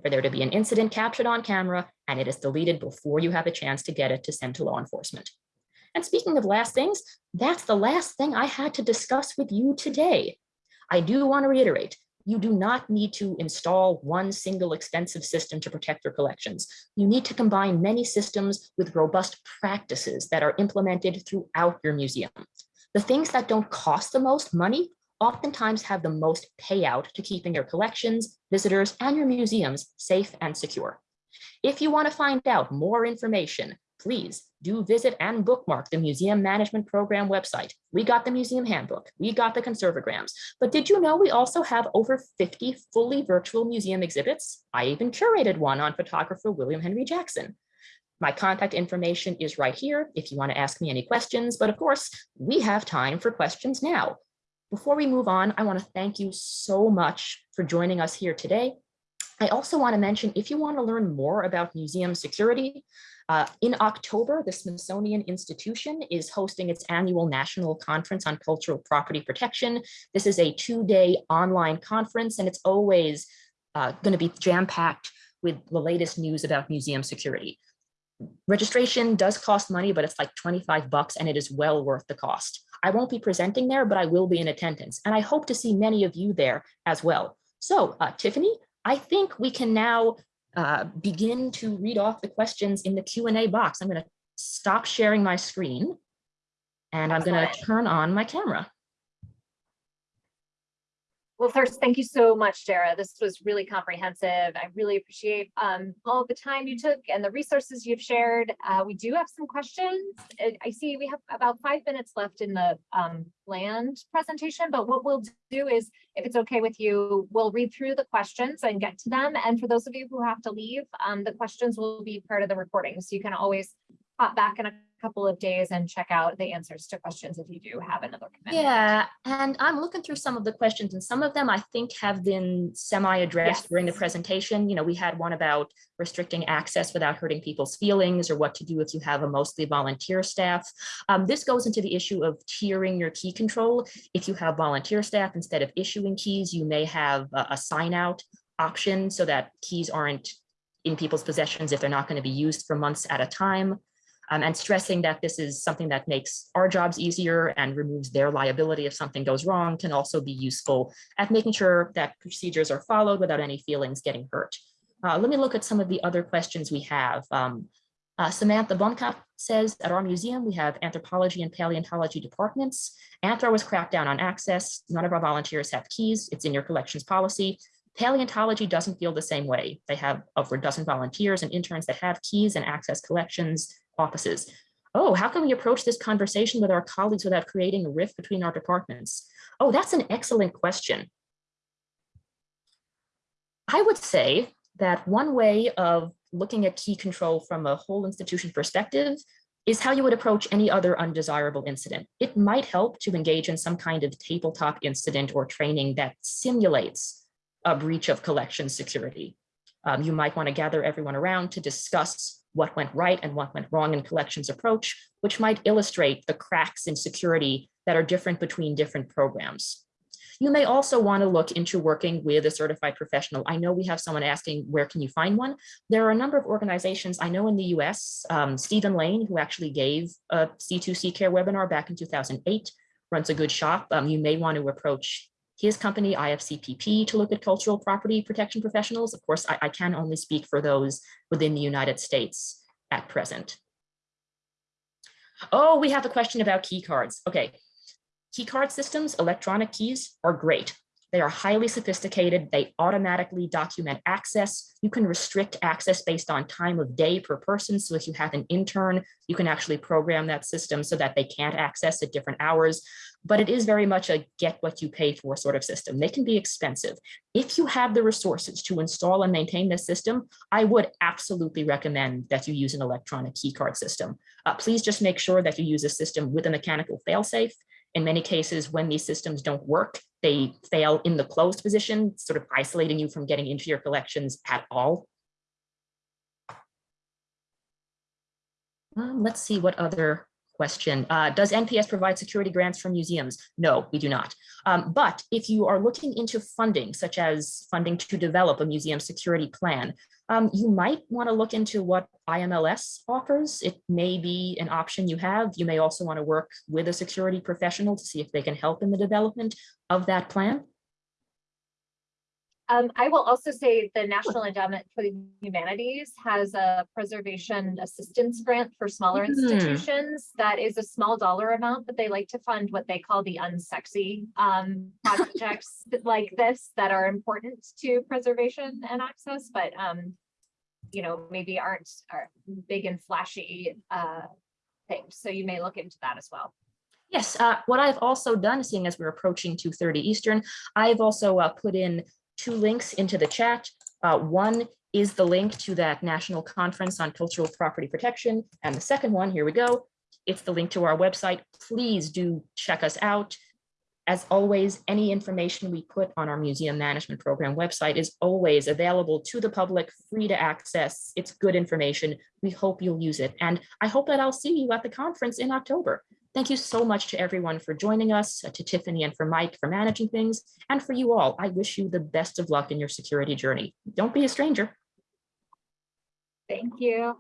for there to be an incident captured on camera and it is deleted before you have a chance to get it to send to law enforcement. And speaking of last things, that's the last thing I had to discuss with you today. I do want to reiterate, You do not need to install one single expensive system to protect your collections. You need to combine many systems with robust practices that are implemented throughout your museum. The things that don't cost the most money oftentimes have the most payout to keeping your collections, visitors, and your museums safe and secure. If you want to find out more information, please do visit and bookmark the Museum Management Program website. We got the museum handbook, we got the conservograms, but did you know we also have over 50 fully virtual museum exhibits? I even curated one on photographer William Henry Jackson. My contact information is right here if you want to ask me any questions, but of course, we have time for questions now. Before we move on, I want to thank you so much for joining us here today. I also want to mention if you want to learn more about museum security, uh, in October, the Smithsonian Institution is hosting its annual National Conference on Cultural Property Protection. This is a two-day online conference, and it's always uh, going to be jam-packed with the latest news about museum security. Registration does cost money, but it's like 25 bucks, and it is well worth the cost. I won't be presenting there, but I will be in attendance, and I hope to see many of you there as well. So, uh, Tiffany, I think we can now uh, begin to read off the questions in the Q&A box. I'm going to stop sharing my screen and I'm going to turn on my camera. Well, first, thank you so much, Dara. This was really comprehensive. I really appreciate um, all the time you took and the resources you've shared. Uh, we do have some questions. I- I see we have about five minutes left in the um, land presentation, but what we'll do is, if it's okay with you, we'll read through the questions and get to them. And for those of you who have to leave, um, the questions will be part of the recording. So you can always pop back in a couple of days and check out the answers to questions if you do have another commitment. Yeah, and I'm looking through some of the questions and some of them I think have been semi-addressed during the presentation. You know, we had one about restricting access without hurting people's feelings or what to do if you have a mostly volunteer staff. Um, this goes into the issue of tiering your key control. If you have volunteer staff, instead of issuing keys, you may have a, a sign out option so that keys aren't in people's possessions if they're not going to be used for months at a time um, and stressing that this is something that makes our jobs easier and removes their liability if something goes wrong can also be useful at making sure that procedures are followed without any feelings getting hurt. Uh, let me look at some of the other questions we have. Um, uh, Samantha Blomkamp says, at our museum, we have anthropology and paleontology departments. Anthro was cracked down on access. None of our volunteers have keys. It's in your collections policy. Paleontology doesn't feel the same way. They have over a dozen volunteers and interns that have keys and access collections offices. Oh, how can we approach this conversation with our colleagues without creating a rift between our departments? Oh, that's an excellent question. I would say that one way of looking at key control from a whole institution perspective is how you would approach any other undesirable incident. It might help to engage in some kind of tabletop incident or training that simulates a breach of collection security. Um, you might want to gather everyone around to discuss what went right and what went wrong in collections approach, which might illustrate the cracks in security that are different between different programs. You may also want to look into working with a certified professional. I know we have someone asking, where can you find one? There are a number of organizations, I know in the US, um, Stevan Layne, who actually gave a C2C care webinar back in 2008, runs a good shop. Um, you may want to approach his company, IFCPP, to look at cultural property protection professionals. Of course, I, I can only speak for those within the United States at present. Oh, we have a question about key cards. Okay. Key card systems, electronic keys are great. They are highly sophisticated. They automatically document access. You can restrict access based on time of day per person. So if you have an intern, you can actually program that system so that they can't access at different hours. But it is very much a get what you pay for sort of system. They can be expensive. If you have the resources to install and maintain this system, I would absolutely recommend that you use an electronic key card system. Uh, please just make sure that you use a system with a mechanical failsafe. In many cases, when these systems don't work, they fail in the closed position, sort of isolating you from getting into your collections at all. Um, let's see what other question. Uh, does NPS provide security grants for museums? No, we do not. Um, but if you are looking into funding, such as funding to develop a museum security plan, um, you might want to look into what IMLS offers. It may be an option you have. You may also want to work with a security professional to see if they can help in the development of that plan. Um, I will also say the National Endowment for the Humanities has a preservation assistance grant for smaller Hmm. institutions. That is a small dollar amount, but they like to fund what they call the unsexy um [laughs] projects like this that are important to preservation and access, but um, you know, maybe aren't are big and flashy uh things. So you may look into that as well. Yes, uh, what I've also done, seeing as we're approaching two thirty Eastern, I've also uh, put in two links into the chat. Uh, one is the link to that national conference on cultural property protection. And the second one, here we go. It's the link to our website. Please do check us out. As always, any information we put on our museum management program website is always available to the public, free to access. It's good information. We hope you'll use it. And I hope that I'll see you at the conference in October. Thank you so much to everyone for joining us, uh, to Tiffany and for Mike for managing things, and for you all. I wish you the best of luck in your security journey. Don't be a stranger. Thank you.